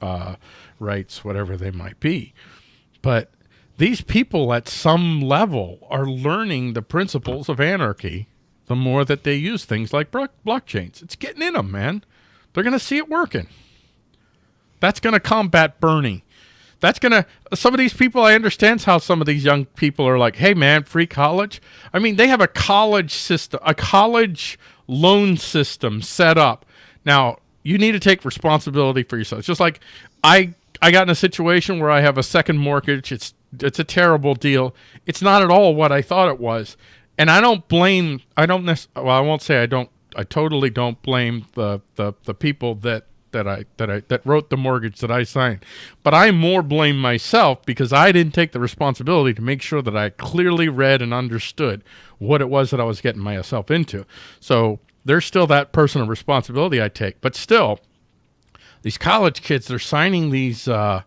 uh, rights, whatever they might be. But these people at some level are learning the principles of anarchy the more that they use things like blockchains. It's getting in them, man. They're going to see it working. That's going to combat Bernie. That's going to, some of these people, I understand how some of these young people are like, hey, man, free college. I mean, they have a college system, a college loan system set up. Now, you need to take responsibility for yourself. It's just like I, I got in a situation where I have a second mortgage. It's, it's a terrible deal. It's not at all what I thought it was. And I don't blame, I don't, well, I won't say I don't, I totally don't blame the, the, the people that that I that I that wrote the mortgage that I signed. But I more blame myself because I didn't take the responsibility to make sure that I clearly read and understood what it was that I was getting myself into. So there's still that personal responsibility I take. But still, these college kids they're signing these uh,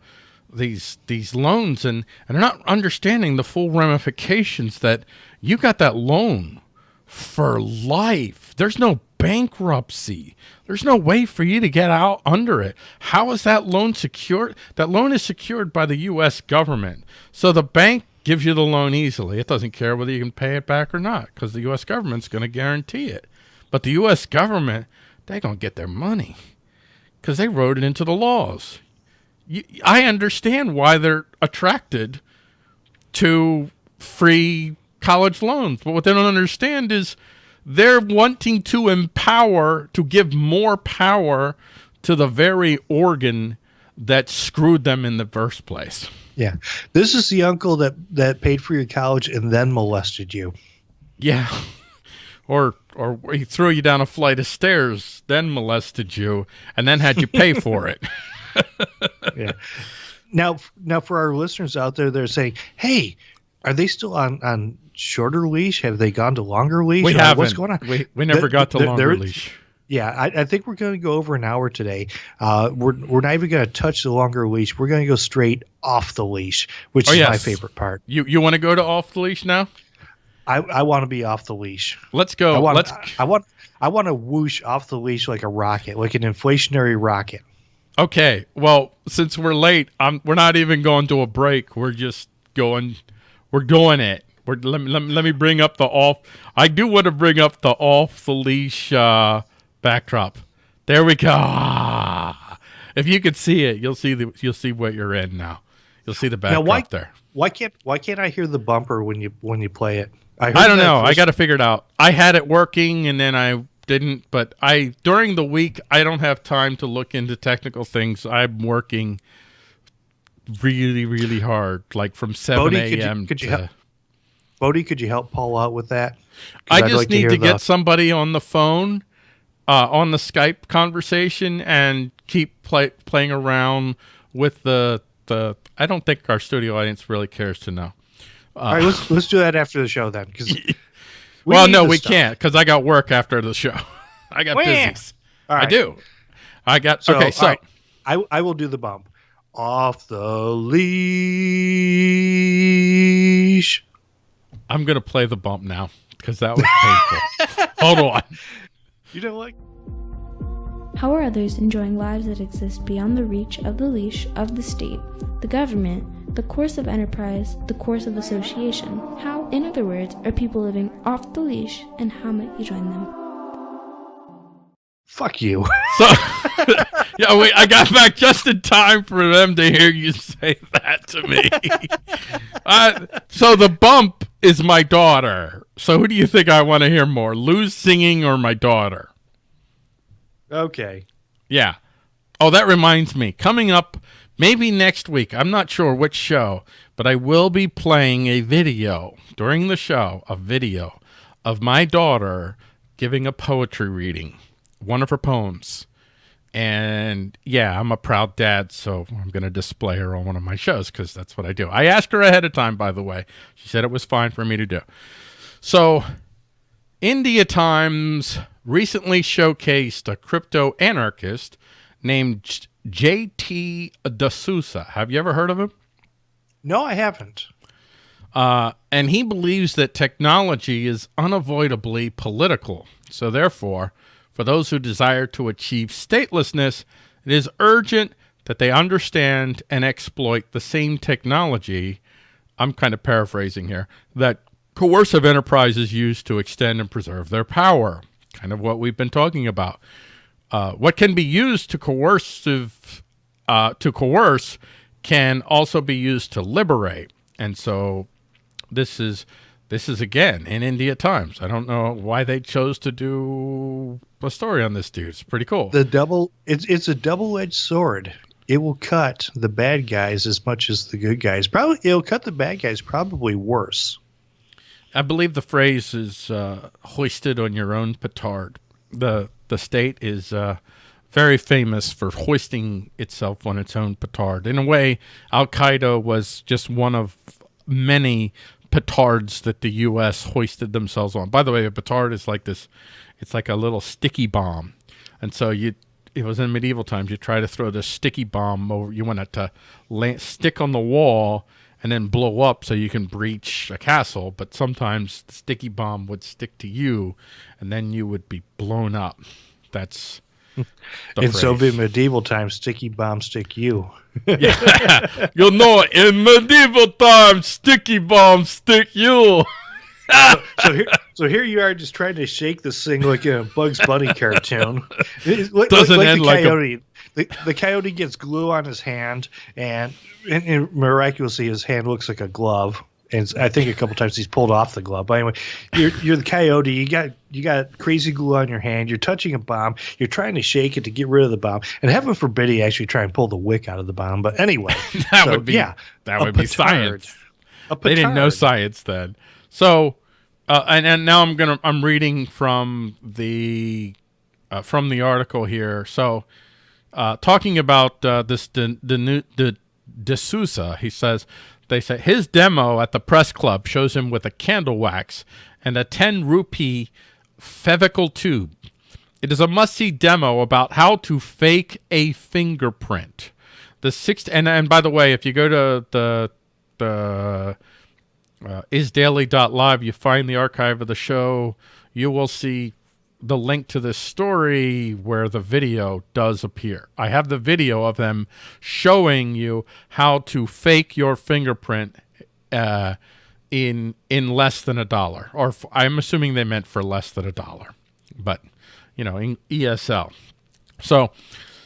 these these loans and and they're not understanding the full ramifications that you got that loan for life. There's no bankruptcy. There's no way for you to get out under it. How is that loan secured? That loan is secured by the U.S. government. So the bank gives you the loan easily. It doesn't care whether you can pay it back or not because the U.S. government's going to guarantee it. But the U.S. government, they're going to get their money because they wrote it into the laws. You, I understand why they're attracted to free college loans. But what they don't understand is – they're wanting to empower, to give more power to the very organ that screwed them in the first place. Yeah. This is the uncle that, that paid for your college and then molested you. Yeah. Or, or he threw you down a flight of stairs, then molested you, and then had you pay <laughs> for it. yeah. Now, now for our listeners out there, they're saying, "Hey, are they still on on shorter leash? Have they gone to longer leash? We haven't. What's going on? We, we never the, got to the, longer leash. Yeah, I, I, think we're going to go over an hour today. Uh, we're we're not even going to touch the longer leash. We're going to go straight off the leash, which oh, is yes. my favorite part. You you want to go to off the leash now? I, I want to be off the leash. Let's go. I want, Let's. I, I want I want to whoosh off the leash like a rocket, like an inflationary rocket. Okay. Well, since we're late, I'm we're not even going to a break. We're just going. We're doing it. Let, me, let, me, let me bring up the off. I do want to bring up the off the leash uh, backdrop. There we go. Ah. <laughs> If you could see it, you'll see the you'll see what you're in now. You'll see the backdrop now why, there. Why can't why can't I hear the bumper when you when you play it? I, I don't know. First... I got to figure it out. I had it working and then I didn't. But I during the week I don't have time to look into technical things. I'm working really really hard, like from seven a.m. to. Bodie, could you help Paul out with that? I just like need to, to get somebody on the phone, uh, on the Skype conversation, and keep play, playing around with the the. I don't think our studio audience really cares to know. Uh, All right, let's let's do that after the show then. Because <laughs> we well, no, we stuff. can't because I got work after the show. <laughs> I got business. I do. I got so, okay. So right. I I will do the bump off the leash. I'm gonna play the bump now because that was painful. <laughs> Hold on. You don't like. How are others enjoying lives that exist beyond the reach of the leash of the state, the government, the course of enterprise, the course of association? How, in other words, are people living off the leash, and how might you join them? Fuck you. <laughs> So, <laughs> yeah, wait, I got back just in time for them to hear you say that to me. <laughs> uh, so the bump is my daughter. So who do you think I want to hear more, Lou's singing or my daughter? Okay. Yeah. Oh, that reminds me. Coming up maybe next week, I'm not sure which show, but I will be playing a video during the show, a video of my daughter giving a poetry reading, one of her poems. And yeah, I'm a proud dad, so I'm going to display her on one of my shows because that's what I do. I asked her ahead of time, by the way. She said it was fine for me to do. So, India Times recently showcased a crypto anarchist named J.T. D'Souza. Have you ever heard of him? No, I haven't. Uh, and he believes that technology is unavoidably political. So, therefore, for those who desire to achieve statelessness, it is urgent that they understand and exploit the same technology, I'm kind of paraphrasing here, that coercive enterprise is used to extend and preserve their power. Kind of what we've been talking about. Uh, what can be used to coercive uh, to coerce can also be used to liberate. And so this is this is again in India Times. I don't know why they chose to do a story on this dude. It's pretty cool. The double it's it's a double edged sword. It will cut the bad guys as much as the good guys. Probably it'll cut the bad guys probably worse. I believe the phrase is uh, hoisted on your own petard. The the state is uh, very famous for hoisting itself on its own petard. In a way, Al Qaeda was just one of many petards that the U.S. hoisted themselves on. By the way, a petard is like this, it's like a little sticky bomb. And so you, it was in medieval times, you try to throw this sticky bomb over, you want it to land, stick on the wall and then blow up so you can breach a castle. But sometimes the sticky bomb would stick to you and then you would be blown up. That's <laughs> in. Soviet medieval times, sticky bomb stick you. yeah, <laughs> you know, in medieval times, sticky bomb stick you. <laughs> so, so, here, so here you are, just trying to shake this thing like a Bugs Bunny cartoon. Like, Doesn't like, end the like coyote. A... The, the coyote gets glue on his hand, and, and, and miraculously, his hand looks like a glove and I think a couple times he's pulled off the glove. But anyway, you're you're the coyote. You got you got crazy glue on your hand. You're touching a bomb. You're trying to shake it to get rid of the bomb. And heaven forbid he actually try and pull the wick out of the bomb. But anyway, <laughs> that so, would be yeah, that would be science. They didn't know science then. So, uh, and and now I'm gonna I'm reading from the uh, from the article here. So, uh, talking about uh, this the the the D'Souza, he says they say his demo at the press club shows him with a candle wax and a 10 rupee Fevicol tube. It is a must-see demo about how to fake a fingerprint. The sixth, and and by the way, if you go to the the uh, isdaily.live, you find the archive of the show. You will see the link to this story where the video does appear. I have the video of them showing you how to fake your fingerprint uh, in in less than a dollar, or I'm assuming they meant for less than a dollar, but you know, in ESL. So,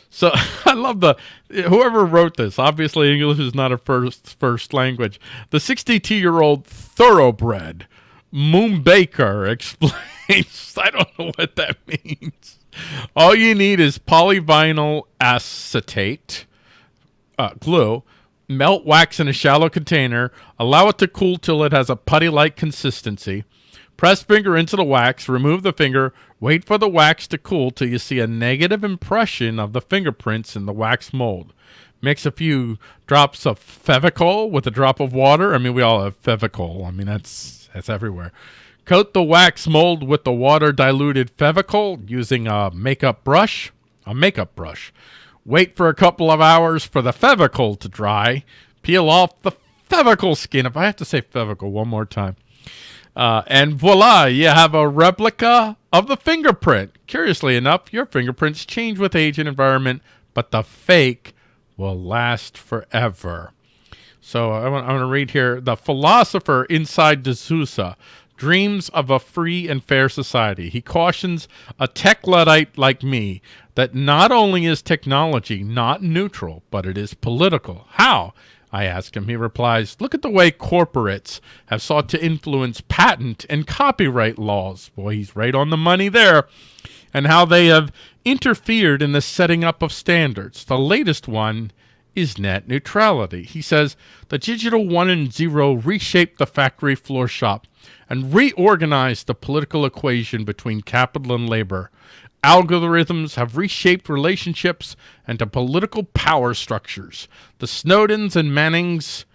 so <laughs> I love the whoever wrote this. Obviously, English is not a first first language. The 62 year old thoroughbred Moon Baker explains. <laughs> I don't know what that means. All you need is polyvinyl acetate uh, glue, melt wax in a shallow container, allow it to cool till it has a putty-like consistency. Press finger into the wax, remove the finger, wait for the wax to cool till you see a negative impression of the fingerprints in the wax mold. Mix a few drops of Fevicol with a drop of water. I mean, we all have Fevicol. I mean, that's that's everywhere. Coat the wax mold with the water diluted Fevicol using a makeup brush. A makeup brush. Wait for a couple of hours for the Fevicol to dry. Peel off the Fevicol skin. If I have to say Fevicol one more time. Uh, and voila, you have a replica of the fingerprint. Curiously enough, your fingerprints change with age and environment, but the fake will last forever. So I want, I want to read here. The philosopher inside D'Souza dreams of a free and fair society. He cautions a tech Luddite like me that not only is technology not neutral, but it is political. How? I ask him. He replies, look at the way corporates have sought to influence patent and copyright laws. Boy, he's right on the money there. And how they have interfered in the setting up of standards. The latest one is net neutrality. He says the digital one and zero reshaped the factory floor shop and reorganized the political equation between capital and labor. Algorithms have reshaped relationships and the political power structures. The Snowdens and Mannings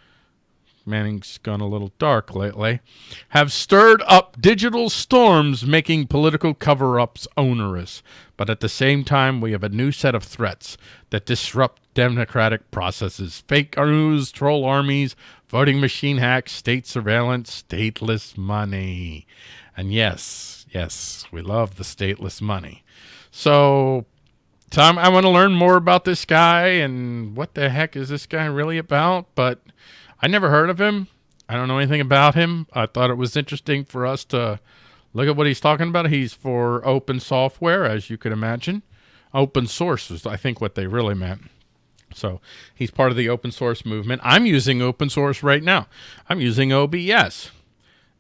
Manning's gone a little dark lately, have stirred up digital storms, making political cover-ups onerous. But at the same time, we have a new set of threats that disrupt democratic processes. Fake news, troll armies, voting machine hacks, state surveillance, stateless money. And yes, yes, we love the stateless money. So Tom, I want to learn more about this guy and what the heck is this guy really about, but I never heard of him. I don't know anything about him. I thought it was interesting for us to look at what he's talking about. He's for open software, as you could imagine. Open source is, I think, what they really meant. So he's part of the open source movement. I'm using open source right now. I'm using OBS.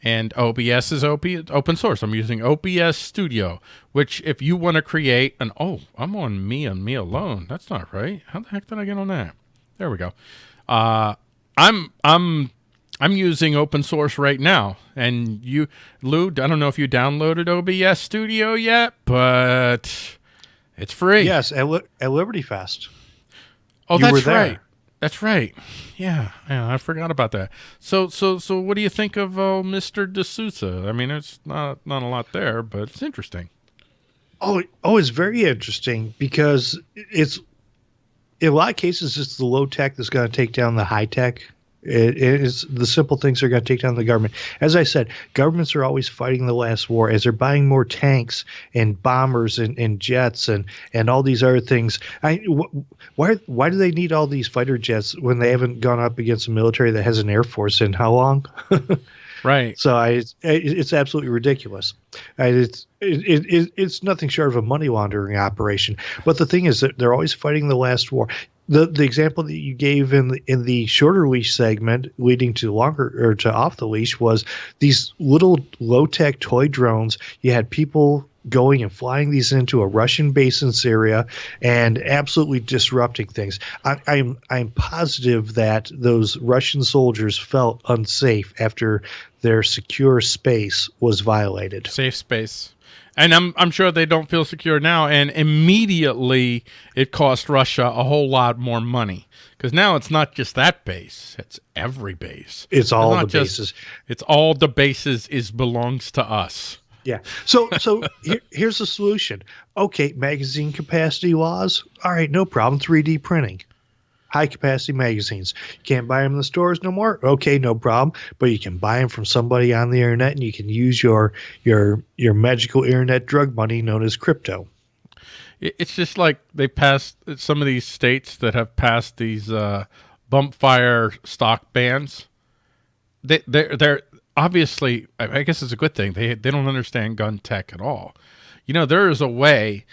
And OBS is open source. I'm using OBS Studio, which if you want to create an, oh, I'm on me and me alone. That's not right. How the heck did I get on that? There we go. Uh, I'm, I'm, I'm using open source right now. And you, Lou, I don't know if you downloaded OBS Studio yet, but it's free. Yes, at, at Liberty Fest. Oh, You that's right. That's right. Yeah, yeah, I forgot about that. So, so, so, what do you think of uh, Mr. D'Souza? I mean, it's not not a lot there, but it's interesting. Oh, oh, it's very interesting because it's in a lot of cases it's the low tech that's going to take down the high tech. It is the simple things are going to take down the government. As I said, governments are always fighting the last war as they're buying more tanks and bombers and, and jets and, and all these other things. I wh- why why do they need all these fighter jets when they haven't gone up against a military that has an air force in how long? <laughs> Right. So I, it's, it's absolutely ridiculous. And it's it, it, it's nothing short of a money laundering operation. But the thing is that they're always fighting the last war. The the example that you gave in the, in the shorter leash segment, leading to longer or to off the leash, was these little low tech toy drones. You had people going and flying these into a Russian base in Syria and absolutely disrupting things. I, I'm I'm positive that those Russian soldiers felt unsafe after their secure space was violated. Safe space. And I'm I'm sure they don't feel secure now. And immediately it cost Russia a whole lot more money because now it's not just that base; it's every base. It's all not the just- bases. It's all the bases is belongs to us. Yeah. So so here, here's the solution. Okay, magazine capacity laws. All right, no problem. 3D printing. High capacity magazines. You can't buy them in the stores no more. Okay, no problem. But you can buy them from somebody on the internet, and you can use your your your magical internet drug money known as crypto. It's just like they passed some of these states that have passed these uh, bump fire stock bans. They they're they're obviously I guess it's a good thing. They they don't understand gun tech at all. You know, there is a way.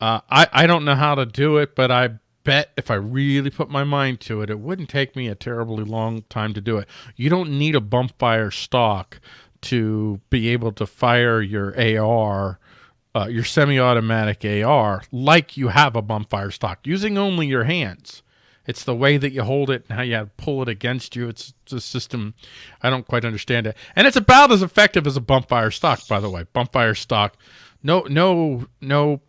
Uh, I I don't know how to do it, but I bet if I really put my mind to it, it wouldn't take me a terribly long time to do it. You don't need a bump fire stock to be able to fire your AR uh, your semi-automatic AR like you have a bump fire stock using only your hands. It's the way that you hold it and how you pull it against you. It's, a system I don't quite understand it, and it's about as effective as a bump fire stock. By the way, bump fire stock. No, no, no.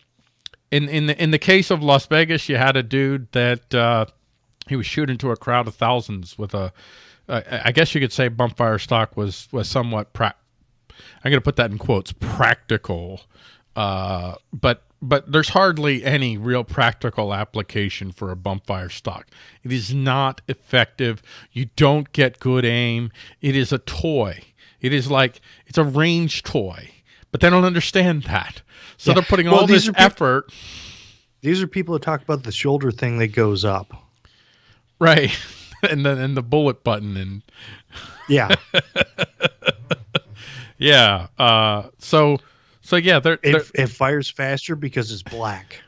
In in the in the case of Las Vegas, you had a dude that uh, he was shooting to a crowd of thousands with a. Uh, I guess you could say bump fire stock was was somewhat pra- I'm going to put that in quotes practical uh, but but there's hardly any real practical application for a bump fire stock. It is not effective. You don't get good aim. It is a toy. It is like it's a range toy, but they don't understand that. So Yeah. they're putting Well, all this effort, These are people who talk about the shoulder thing that goes up. right? <laughs> and then and the bullet button and Yeah. <laughs> yeah. Uh, so so yeah, they're, they're it, it fires faster because it's black.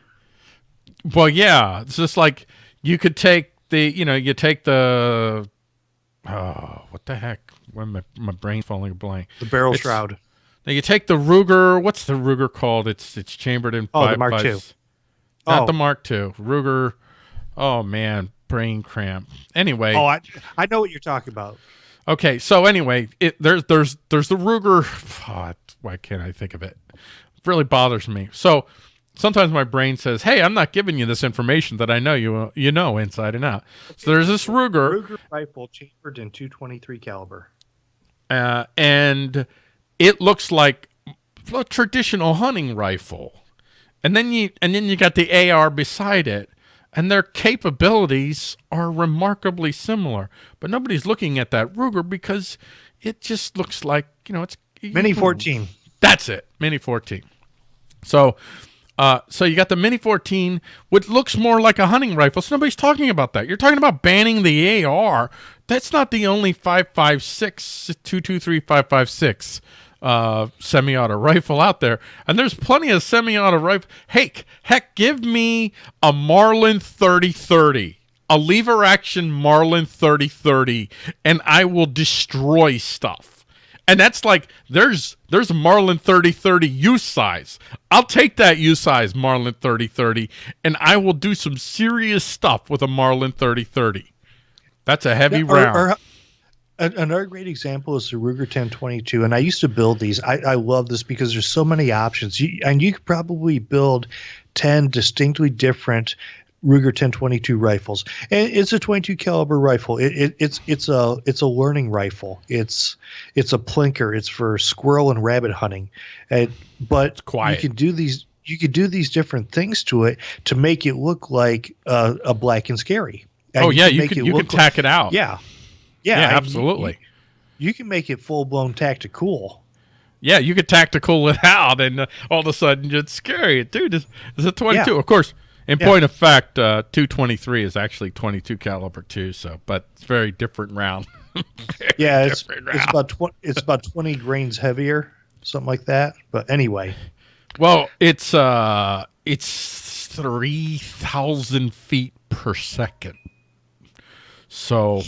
Well, yeah, it's just like you could take the, you know, you take the, oh, what the heck? When my my brain's falling blank. The barrel It's- shroud. Now you take the Ruger. What's the Ruger called? It's it's chambered in. Oh, the Mark five- II. Not Oh. the Mark II. Ruger. Oh man, brain cramp. Anyway, Oh, I, I know what you're talking about. Okay, so anyway, it there's there's there's the Ruger. Oh, why can't I think of it? It really bothers me. So sometimes my brain says, "Hey, I'm not giving you this information that I know you you know inside and out." So there's this Ruger, Ruger rifle chambered in 223 caliber. uh, and it looks like a traditional hunting rifle. And then you and then you got the AR beside it, and their capabilities are remarkably similar. But nobody's looking at that Ruger because it just looks like you know it's Mini 14. That's it, Mini 14. So Uh, so you got the Mini 14, which looks more like a hunting rifle. So nobody's talking about that. You're talking about banning the AR. That's not the only 5.56, 223, 5.56 uh, semi-auto rifle out there. And there's plenty of semi-auto rifle. Heck, heck, give me a Marlin 3030 a lever action Marlin 3030 and I will destroy stuff. And that's like there's there's a Marlin 3030 U size. I'll take that U size Marlin 3030 and I will do some serious stuff with a Marlin 3030. That's a heavy Or- round. or- another great example is the Ruger 1022, and I used to build these. I, I love this because there's so many options, you, and you could probably build 10 distinctly different Ruger 1022 rifles. And it's a 22 caliber rifle. It, it, it's it's a it's a learning rifle. It's it's a plinker. It's for squirrel and rabbit hunting. And, but you can do these. You could do these different things to it to make it look like uh, a black and scary. And oh yeah, you make can it you can look like- tack it out. yeah. Yeah, Yeah, I- absolutely. You, you can make it full blown tactical. Yeah, you could tactical <laughs> it out, and uh, all of a sudden it's scary, dude. It's, it's a twenty-two. Yeah. Of course, in Yeah. point of fact, uh, two twenty-three is actually twenty-two caliber too. So, but it's very different round. <laughs> Very Yeah, it's different it's about tw- it's about twenty grains heavier, something like that. But anyway, Well, it's uh, it's three thousand feet per second. So,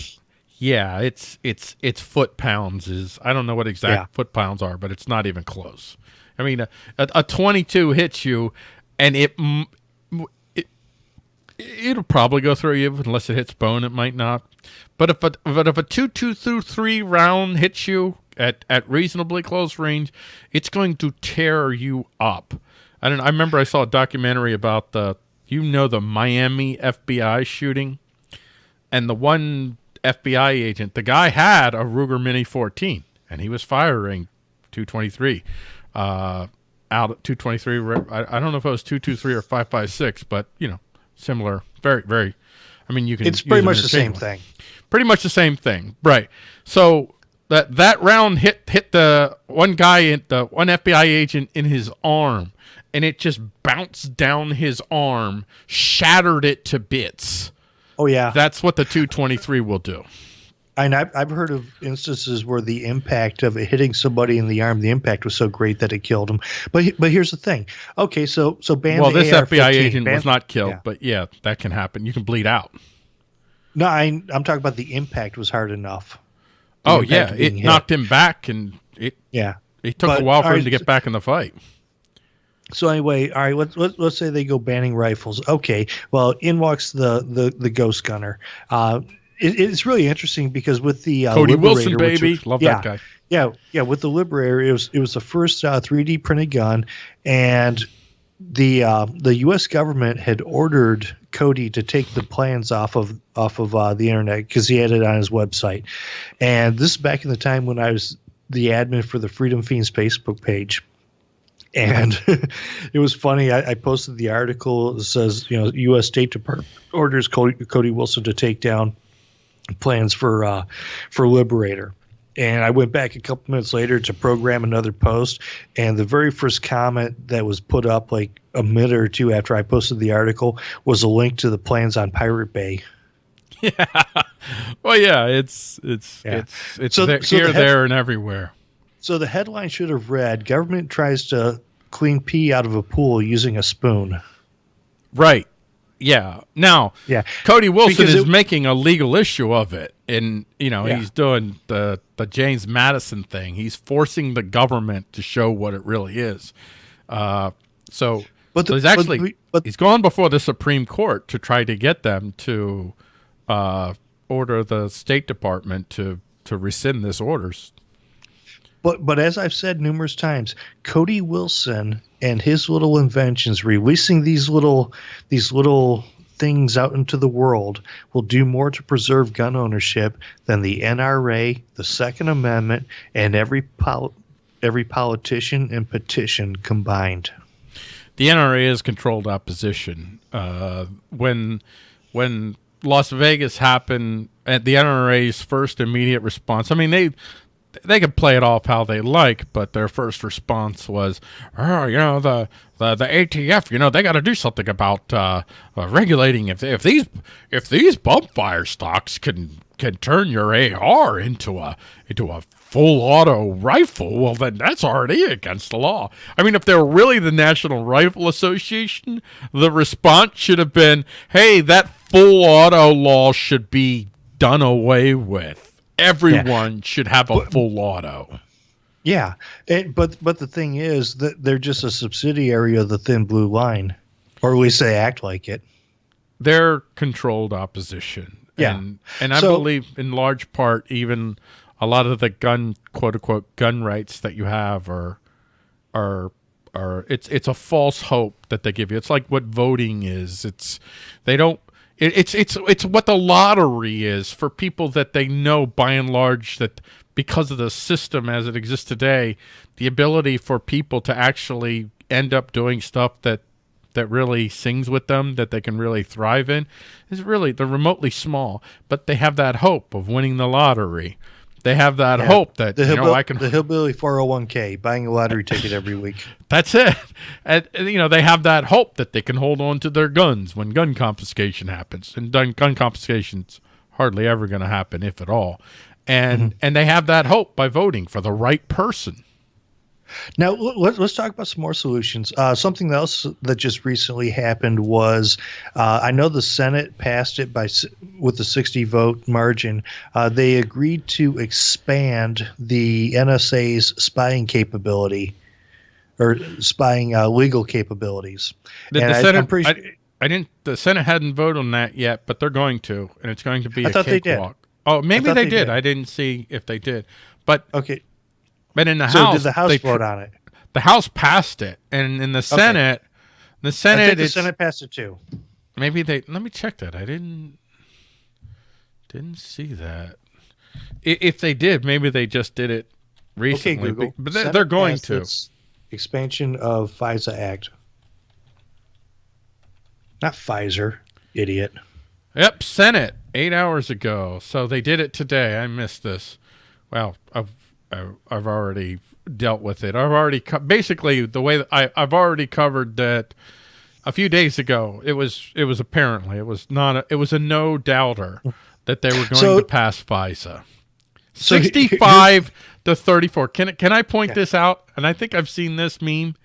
yeah, it's it's it's foot pounds is I don't know what exact Yeah. foot pounds are, but it's not even close. I mean, a, a, a twenty-two hits you, and it, it it'll probably go through you unless it hits bone. It might not. But if a but if a two two through three round hits you at at reasonably close range, it's going to tear you up. I don't. I remember I saw a documentary about the you know the Miami FBI shooting, and the one FBI agent, the guy had a Ruger Mini 14, and he was firing 223 uh, out at 223. I, I don't know if it was 223 or 556, but you know, similar. Very, very. I mean, you can. it's pretty much the same thing. pretty much the same thing, right? So that that round hit hit the one guy in the one FBI agent in his arm, and it just bounced down his arm, shattered it to bits. Oh yeah, That's what the 223 will do. and I've I've heard of instances where the impact of it hitting somebody in the arm, the impact was so great that it killed him. But but here's the thing. Okay, so so ban well, this AR-15, FBI agent ban- was not killed, yeah. but yeah, that can happen. You can bleed out. No, I, I'm talking about the impact was hard enough. Oh, the Oh yeah, it hit. knocked him back, and it Yeah. it took But, a while for all him to get back in the fight. So anyway, all right. Let's let, let's say they go banning rifles. Okay. Well, in walks the the the ghost gunner. Uh, it, it's really interesting because with the uh, Cody Liberator, Wilson, baby, was- love yeah, that guy. Yeah, yeah. With the Liberator, it was it was the first uh, 3D printed gun, and the uh, the U.S. government had ordered Cody to take the plans off of off of uh, the internet because he had it on his website. And this is back in the time when I was the admin for the Freedom Fiends Facebook page. And <laughs> it was funny. I, I posted the article that says, you know, U.S. State Department orders Cody, Cody Wilson to take down plans for uh, for Liberator. And I went back a couple minutes later to program another post, and the very first comment that was put up like a minute or two after I posted the article was a link to the plans on Pirate Bay. <laughs> Yeah. Well, yeah, it's it's Yeah. it's it's So- there, so the here, head- there, and everywhere. So the headline should have read: "Government tries to clean pee out of a pool using a spoon." Right. Yeah. Now, Yeah, Cody Wilson is making a legal issue of it, and you know Yeah. he's doing the the James Madison thing. He's forcing the government to show what it really is. Uh, so, But so he's actually we- but- he's gone before the Supreme Court to try to get them to uh, order the State Department to to rescind this orders. But but as I've said numerous times, Cody Wilson and his little inventions, releasing these little these little things out into the world, will do more to preserve gun ownership than the NRA, the Second Amendment, and every pol- every politician and petition combined. the NRA is controlled opposition. Uh, when when Las Vegas happened, at the NRA's first immediate response, I mean they they could play it off how they like, but their first response was, "Oh, you know the the, the ATF, you know they got to do something about uh, uh, regulating if if these if these bump fire stocks can can turn your AR into a into a full auto rifle, well then that's already against the law. I mean, if they're really the National Rifle Association, the response should have been, "Hey, that full auto law should be done away with." Everyone yeah. should have a full auto. Yeah, it, but but the thing is that they're just a subsidiary of the thin blue line, or at least they act like it. They're controlled opposition. Yeah, and, and I so, believe in large part even a lot of the gun quote unquote gun rights that you have are are are it's it's a false hope that they give you. It's like what voting is. It's they don't it, it's it's it's what the lottery is for people that they know by and large that because of the system as it exists today, the ability for people to actually end up doing stuff that that really sings with them that they can really thrive in is really they're remotely small, but they have that hope of winning the lottery. They have that yeah. hope that the you know I can the hillbilly 401k buying a lottery ticket every week. <laughs> That's it. And, you know they have that hope that they can hold on to their guns when gun confiscation happens, and gun, gun confiscation's hardly ever going to happen if at all. And mm -hmm. and they have that hope by voting for the right person. Now let, us talk about some more solutions. Uh, something else that just recently happened was uh, I know the Senate passed it by with a 60 vote margin. Uh, they agreed to expand the NSA's spying capability or spying uh, legal capabilities. The, the I, Senate, pretty, I, I, didn't. The Senate hadn't voted on that yet, but they're going to, and it's going to be I a cakewalk. Oh, maybe they, they did. did. I didn't see if they did, but okay. But in the so House, did the House they, vote on it? The House passed it, and in the Senate, okay. the Senate, the Senate passed it too. Maybe they. Let me check that. I didn't didn't see that. If they did, maybe they just did it recently. Okay, Google. But they're, they're going to expansion of FISA Act. Not Pfizer, idiot. Yep, Senate eight hours ago. So they did it today. I missed this. Well, I've I've already dealt with it. I've already basically the way I I've already covered that a few days ago. It was it was apparently it was not a, it was a no doubter that they were going so, to pass FISA. So 65 to 34. Can can I point yeah. this out? And I think I've seen this meme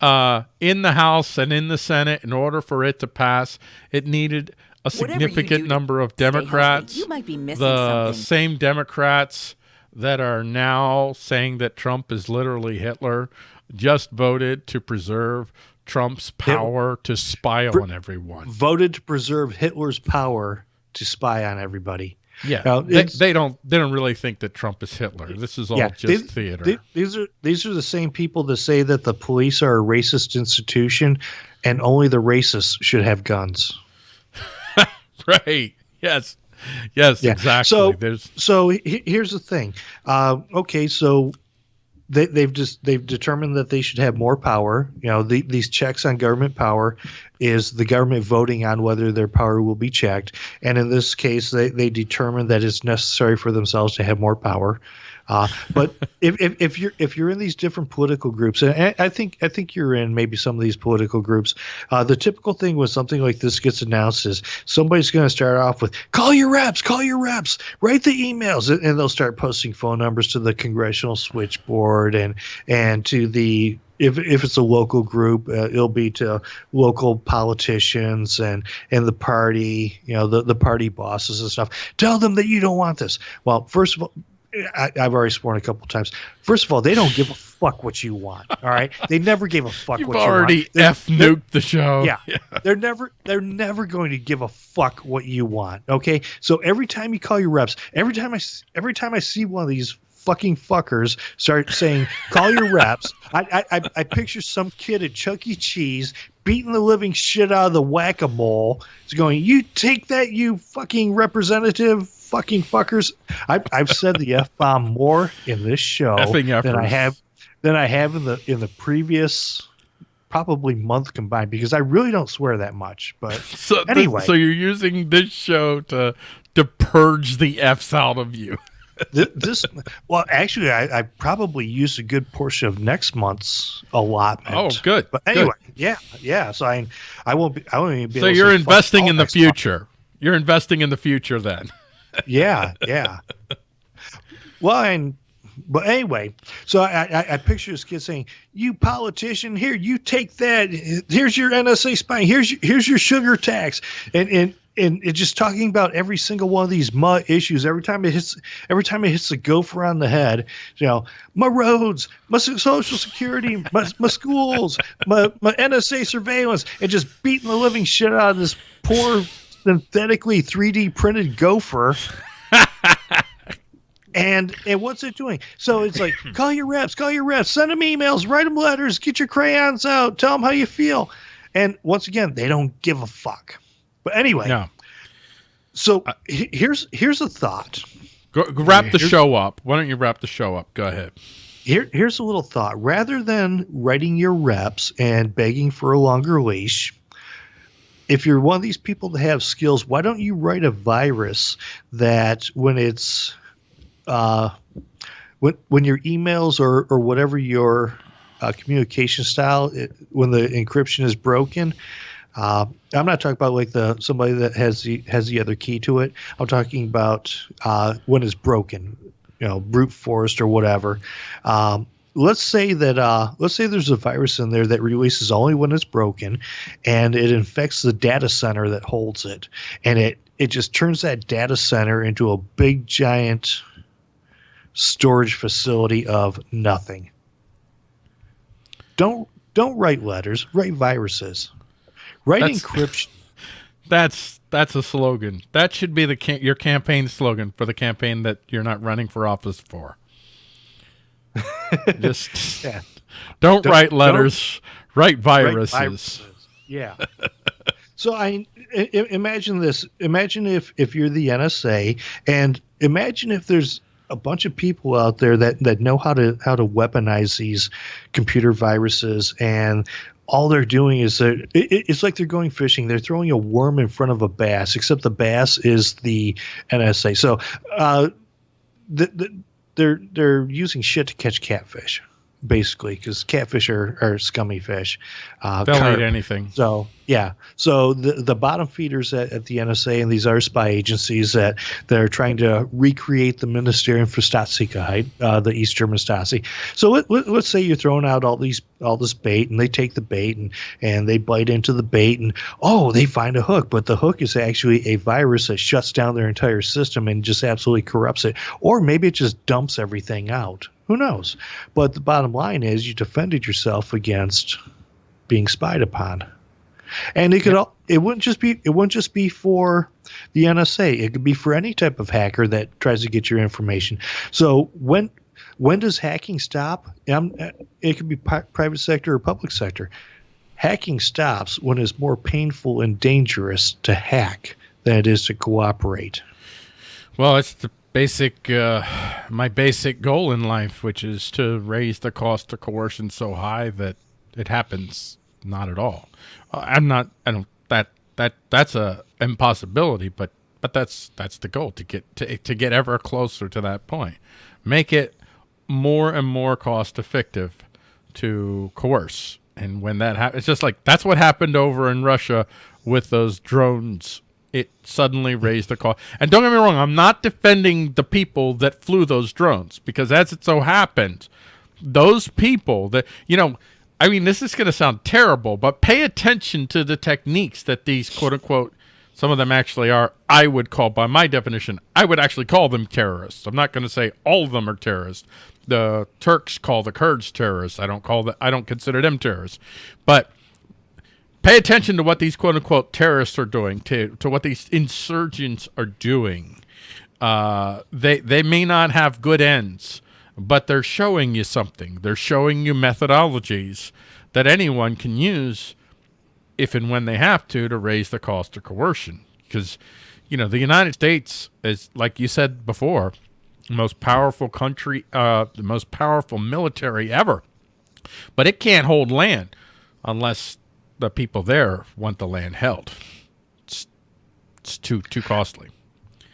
uh, in the House and in the Senate in order for it to pass. It needed a significant number of Democrats. You might be missing the something. same Democrats that are now saying that Trump is literally Hitler just voted to preserve Trump's power to spy on everyone. Voted to preserve Hitler's power to spy on everybody. Yeah, now, they, they, don't. They don't really think that Trump is Hitler. This is all yeah, just they, theater. They, these are these are the same people that say that the police are a racist institution, and only the racists should have guns. <laughs> right. Yes. <laughs> Yes, yeah. exactly. So, There's... so here's the thing. Uh, okay, so they, they've just they've determined that they should have more power. You know, the, these checks on government power is the government voting on whether their power will be checked, and in this case, they they determined that it's necessary for themselves to have more power. Uh, but <laughs> if, if, if, you're if you're in these different political groups, and I think I think you're in maybe some of these political groups, uh, the typical thing when something like this gets announced is somebody's going to start off with call your reps, call your reps, write the emails, and, and they'll start posting phone numbers to the congressional switchboard and and to the if if it's a local group, uh, it'll be to local politicians and and the party, you know, the the party bosses and stuff. Tell them that you don't want this. Well, first of all, I, have already sworn a couple times. First of all, they don't give a fuck what you want. All right, they never gave a fuck You've what already you want. f nuked the show. Yeah, <laughs> yeah, they're never they're never going to give a fuck what you want. Okay, so every time you call your reps, every time I every time I see one of these fucking fuckers start saying call your reps, <laughs> I, I I picture some kid at Chuck E. Cheese beating the living shit out of the whack a mole. It's going, you take that, you fucking representative fucking fuckers. I've, I've said the f bomb more in this show than I have than I have in the in the previous probably month combined because I really don't swear that much. But <laughs> so anyway, so you're using this show to to purge the f's out of you. <laughs> This, well, actually, I, I probably used a good portion of next month's allotment. Oh, good. But good. anyway, yeah, yeah. So I, I won't be. I won't even be. So you're investing in the next month. future. You're investing in the future then. Yeah, yeah. well, and but anyway, so I, I, I picture this kid saying, "You politician, here, you take that. Here's your NSA spying. Here's your, here's your sugar tax," and and and it's just talking about every single one of these MUA issues. Every time it hits, every time it hits the gopher on the head, you know, my roads, my social security, my, my schools, my my NSA surveillance, and just beating the living shit out of this poor synthetically 3D printed gopher. <laughs> And and what's it doing? So it's like <laughs> call your reps, call your reps, send them emails, write them letters, get your crayons out, tell them how you feel. And once again, they don't give a fuck. But anyway, Yeah. so uh, he- here's here's a thought. Go, go wrap the Here's- show up. Why don't you wrap the show up? Go ahead. Here here's a little thought. Rather than writing your reps and begging for a longer leash, if you're one of these people that have skills, why don't you write a virus that when it's uh, when when your emails or or whatever your uh, communication style, it, when the encryption is broken. Uh, I'm not talking about like the somebody that has the has the other key to it. I'm talking about uh, when it's broken, you know, brute forced or whatever. Um, let's say that uh, let's say there's a virus in there that releases only when it's broken, and it infects the data center that holds it, and it it just turns that data center into a big giant storage facility of nothing. Don't don't write letters, write viruses. Write That's- encryption. <laughs> That's that's a slogan. That should be the your campaign slogan for the campaign that you're not running for office for. <laughs> Just <laughs> Yeah. don't, Don't- write don't- letters. Write Write viruses. Yeah. <laughs> so I, I imagine this. Imagine if if you're the NSA, and imagine if there's a bunch of people out there that that know how to how to weaponize these computer viruses and all they're doing is that it, it- it's like they're going fishing. They're throwing a worm in front of a bass, except the bass is the NSA. So, uh, the, the, they're they're using shit to catch catfish, basically, because catfish are, are scummy fish. Uh, They'll carp. eat anything. So yeah, so the the bottom feeders at, at the NSA and these other spy agencies that are trying to recreate the Ministerium für Staatssicherheit, uh, the East German Stasi. So let, let, let's say you're throwing out all these all this bait, and they take the bait and and they bite into the bait, and oh, they find a hook, but the hook is actually a virus that shuts down their entire system and just absolutely corrupts it, or maybe it just dumps everything out. Who knows? But the bottom line is you defended yourself against being spied upon. And it could all it wouldn't just be it wouldn't just be for the NSA. It could be for any type of hacker that tries to get your information. So when when does hacking stop? Um, it could be pri- private sector or public sector. Hacking stops when it's more painful and dangerous to hack than it is to cooperate. Well, it's the basic, uh, my basic goal in life, which is to raise the cost of coercion so high that it happens not at all. Uh, I'm not. I don't. That that that's a impossibility, but but that's that's the goal to get to to get ever closer to that point. Make it more and more cost effective to coerce. And when that happens, it's just like that's what happened over in Russia with those drones. It suddenly raised the cost. And don't get me wrong, I'm not defending the people that flew those drones because as it so happened, those people that, you know, I mean, this is going to sound terrible, but pay attention to the techniques that these quote unquote, some of them actually are, I would call, by my definition, I would actually call them terrorists. I'm not going to say all of them are terrorists. The Turks call the Kurds terrorists. I don't call that, I don't consider them terrorists. But pay attention to what these quote unquote terrorists are doing, to, to what these insurgents are doing. Uh, they, they may not have good ends but they're showing you something. They're showing you methodologies that anyone can use if and when they have to to raise the cost of coercion. Because, you know, the United States is, like you said before, most powerful country, uh, the most powerful military ever. But it can't hold land unless the people there want the land held. It's, it's too too costly.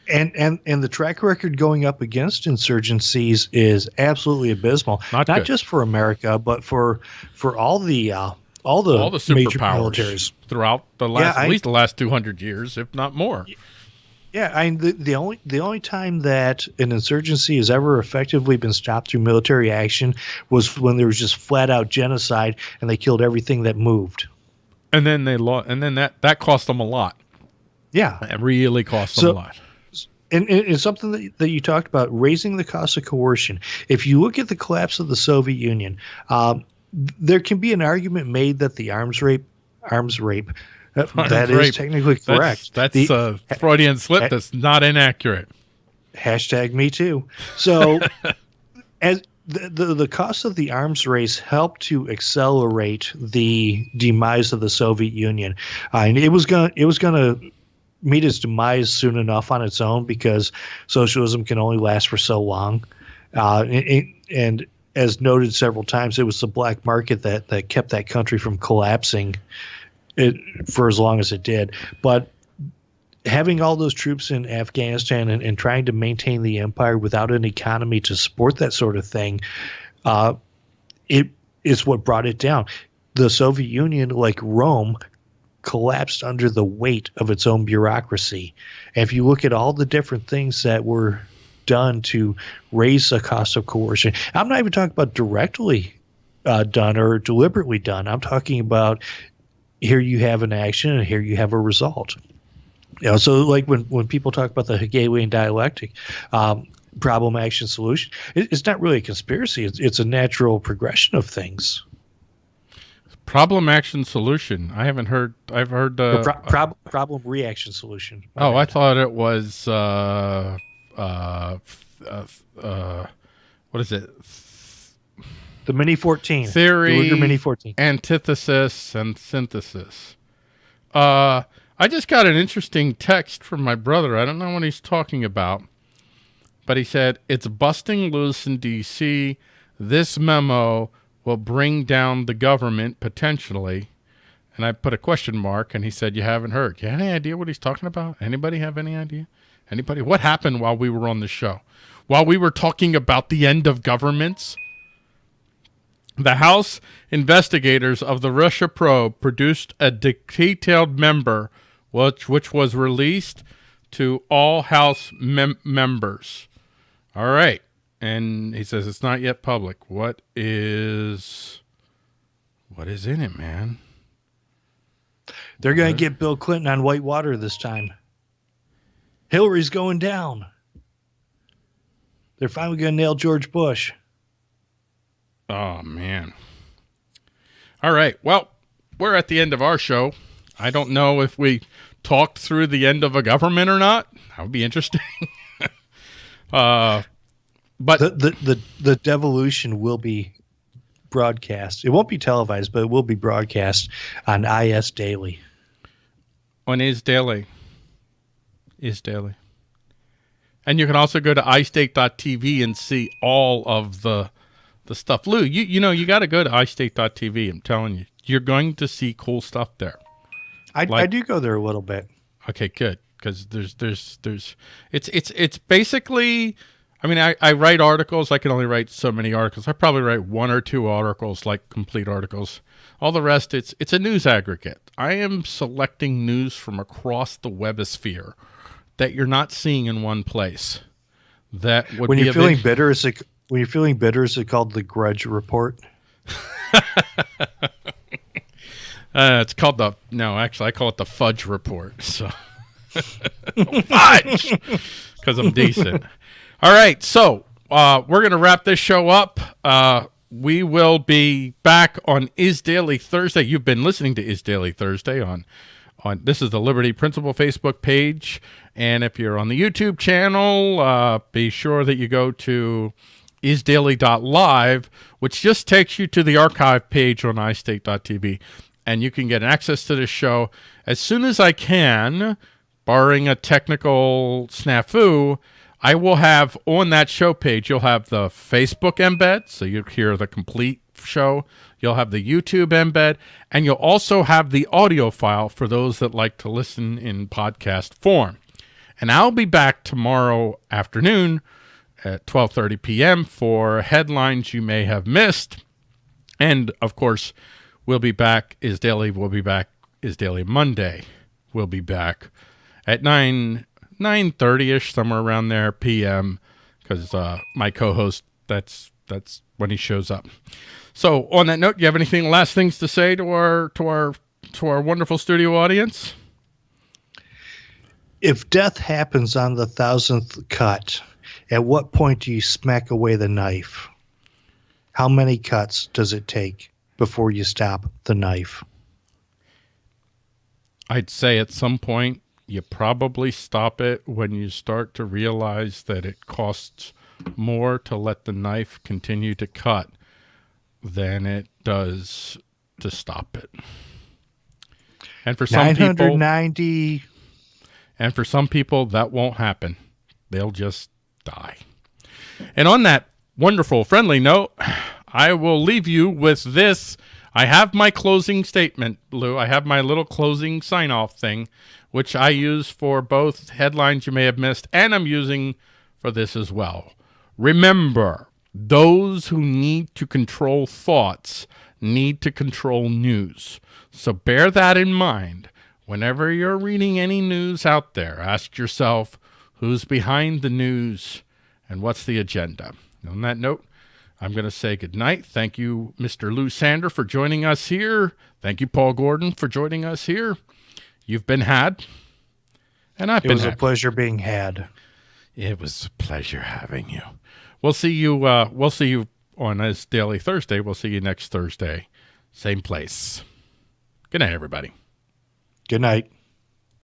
and and and the track record going up against insurgencies is absolutely abysmal. Not Not, just for America, but for for all the uh, all the All the major superpowers throughout the last, I- at least the last 200 years, if not more. Yeah, I mean, the, the only the only time that an insurgency has ever effectively been stopped through military action was when there was just flat out genocide and they killed everything that moved. And then they lost, and then that, that cost them a lot. Yeah, It really cost them So- a lot. and, something that, that you talked about raising the cost of coercion. If you look at the collapse of the Soviet Union, um, there can be an argument made that the arms rape, arms rape, uh, <laughs> Arms that is rape. technically That's, correct. that's The- a Freudian slip that's not inaccurate. hashtag me too so <laughs> as the, the cost of the arms race helped to accelerate the demise of the Soviet Union. Uh, and it was going to it was to meet its demise soon enough on its own because socialism can only last for so long. Uh, and, and- and as noted several times, it was the black market that that kept that country from collapsing it, for as long as it did. But having all those troops in Afghanistan and, and trying to maintain the empire without an economy to support that sort of thing, uh, it is what brought it down. The Soviet Union, like Rome, collapsed under the weight of its own bureaucracy. If you look at all the different things that were done to raise the cost of coercion, I'm not even talking about directly uh, done or deliberately done. I'm talking about here you have an action and here you have a result. You know, so like when, when people talk about the Hegelian dialectic, um, problem, action, solution, it, it's not really a conspiracy. It's, it's a natural progression of things. Problem, action, solution. I haven't heard. I've heard. Uh, pro- prob- problem, reaction, solution. My oh, I thought it was. Uh, uh, uh, uh, what is it? the Mini 14. Theory. The Mini 14. Antithesis and synthesis. Uh, I just got an interesting text from my brother. I don't know what he's talking about, but he said it's busting loose in D.C. This memo will bring down the government potentially. And I put a question mark, and he said, "You haven't heard. You have any idea what he's talking about? Anybody have any idea? Anybody? What happened while we were on the show? While we were talking about the end of governments?" The House investigators of the Russia probe produced a detailed member, which which was released to all House mem- members. All right, and he says it's not yet public. What is what is in it, man? They're going to get Bill Clinton on Whitewater this time. Hillary's going down. They're finally going to nail George Bush. Oh man. All right. Well, we're at the end of our show. I don't know if we talked through the end of a government or not. That would be interesting. <laughs> uh, but The, the, the, the devolution will be broadcast. It won't be televised, but it will be broadcast on IS Daily. on Is Daily. Is Daily. And you can also go to iState.tv and see all of the the stuff. Lou, you you know you got to go to iState.tv. I'm telling you, you're going to see cool stuff there. I, I do go there a little bit. Okay, good. Because there's there's there's it's it's it's basically. I mean, I, I write articles. I can only write so many articles. I probably write one or two articles, like complete articles. All the rest, it's it's a news aggregate. I am selecting news from across the webosphere that you're not seeing in one place. That would When be you're feeling bitter, is it when you're feeling bitter, is it called the Grudge Report? <laughs> Uh, it's called the no. Actually, I call it the fudge report. <laughs> So fudge, because I'm decent. All right, so uh, we're gonna wrap this show up. Uh, we will be back on Is Daily Thursday. You've been listening to Is Daily Thursday on on this is the Liberty Principle Facebook page, and if you're on the YouTube channel, uh, be sure that you go to isdaily.live, which just takes you to the archive page on iState.tv, and you can get access to the show as soon as I can, barring a technical snafu. I will have on that show page, you'll have the Facebook embed, so you'll hear the complete show. You'll have the YouTube embed, and you'll also have the audio file for those that like to listen in podcast form. And I'll be back tomorrow afternoon at 12:30 p.m. for headlines you may have missed. And of course, we'll be back is daily we'll be back is daily Monday. We'll be back at 9 9:30ish somewhere around there p.m. cuz uh, my co-host that's that's when he shows up. So, on that note, you have anything last things to say to our to our to our wonderful studio audience? If death happens on the thousandth cut, at what point do you smack away the knife? How many cuts does it take before you stop the knife? I'd say at some point you probably stop it when you start to realize that it costs more to let the knife continue to cut than it does to stop it. And for some people, 990 and for some people that won't happen. They'll just die. And on that wonderful friendly note, I will leave you with this. I have my closing statement, Lou. I have my little closing sign off thing, which I use for both headlines you may have missed, and I'm using for this as well. Remember, those who need to control thoughts need to control news. So bear that in mind. Whenever you're reading any news out there, ask yourself who's behind the news and what's the agenda. On that note, I'm going to say goodnight. Thank you, Mr. Lou Sander, for joining us here. Thank you, Paul Gordon, for joining us here. You've been had, and I've it been was a pleasure being had. It was a pleasure having you. We'll see you. Uh, we'll see you on this daily Thursday. We'll see you next Thursday, same place. Good night, everybody. Good night.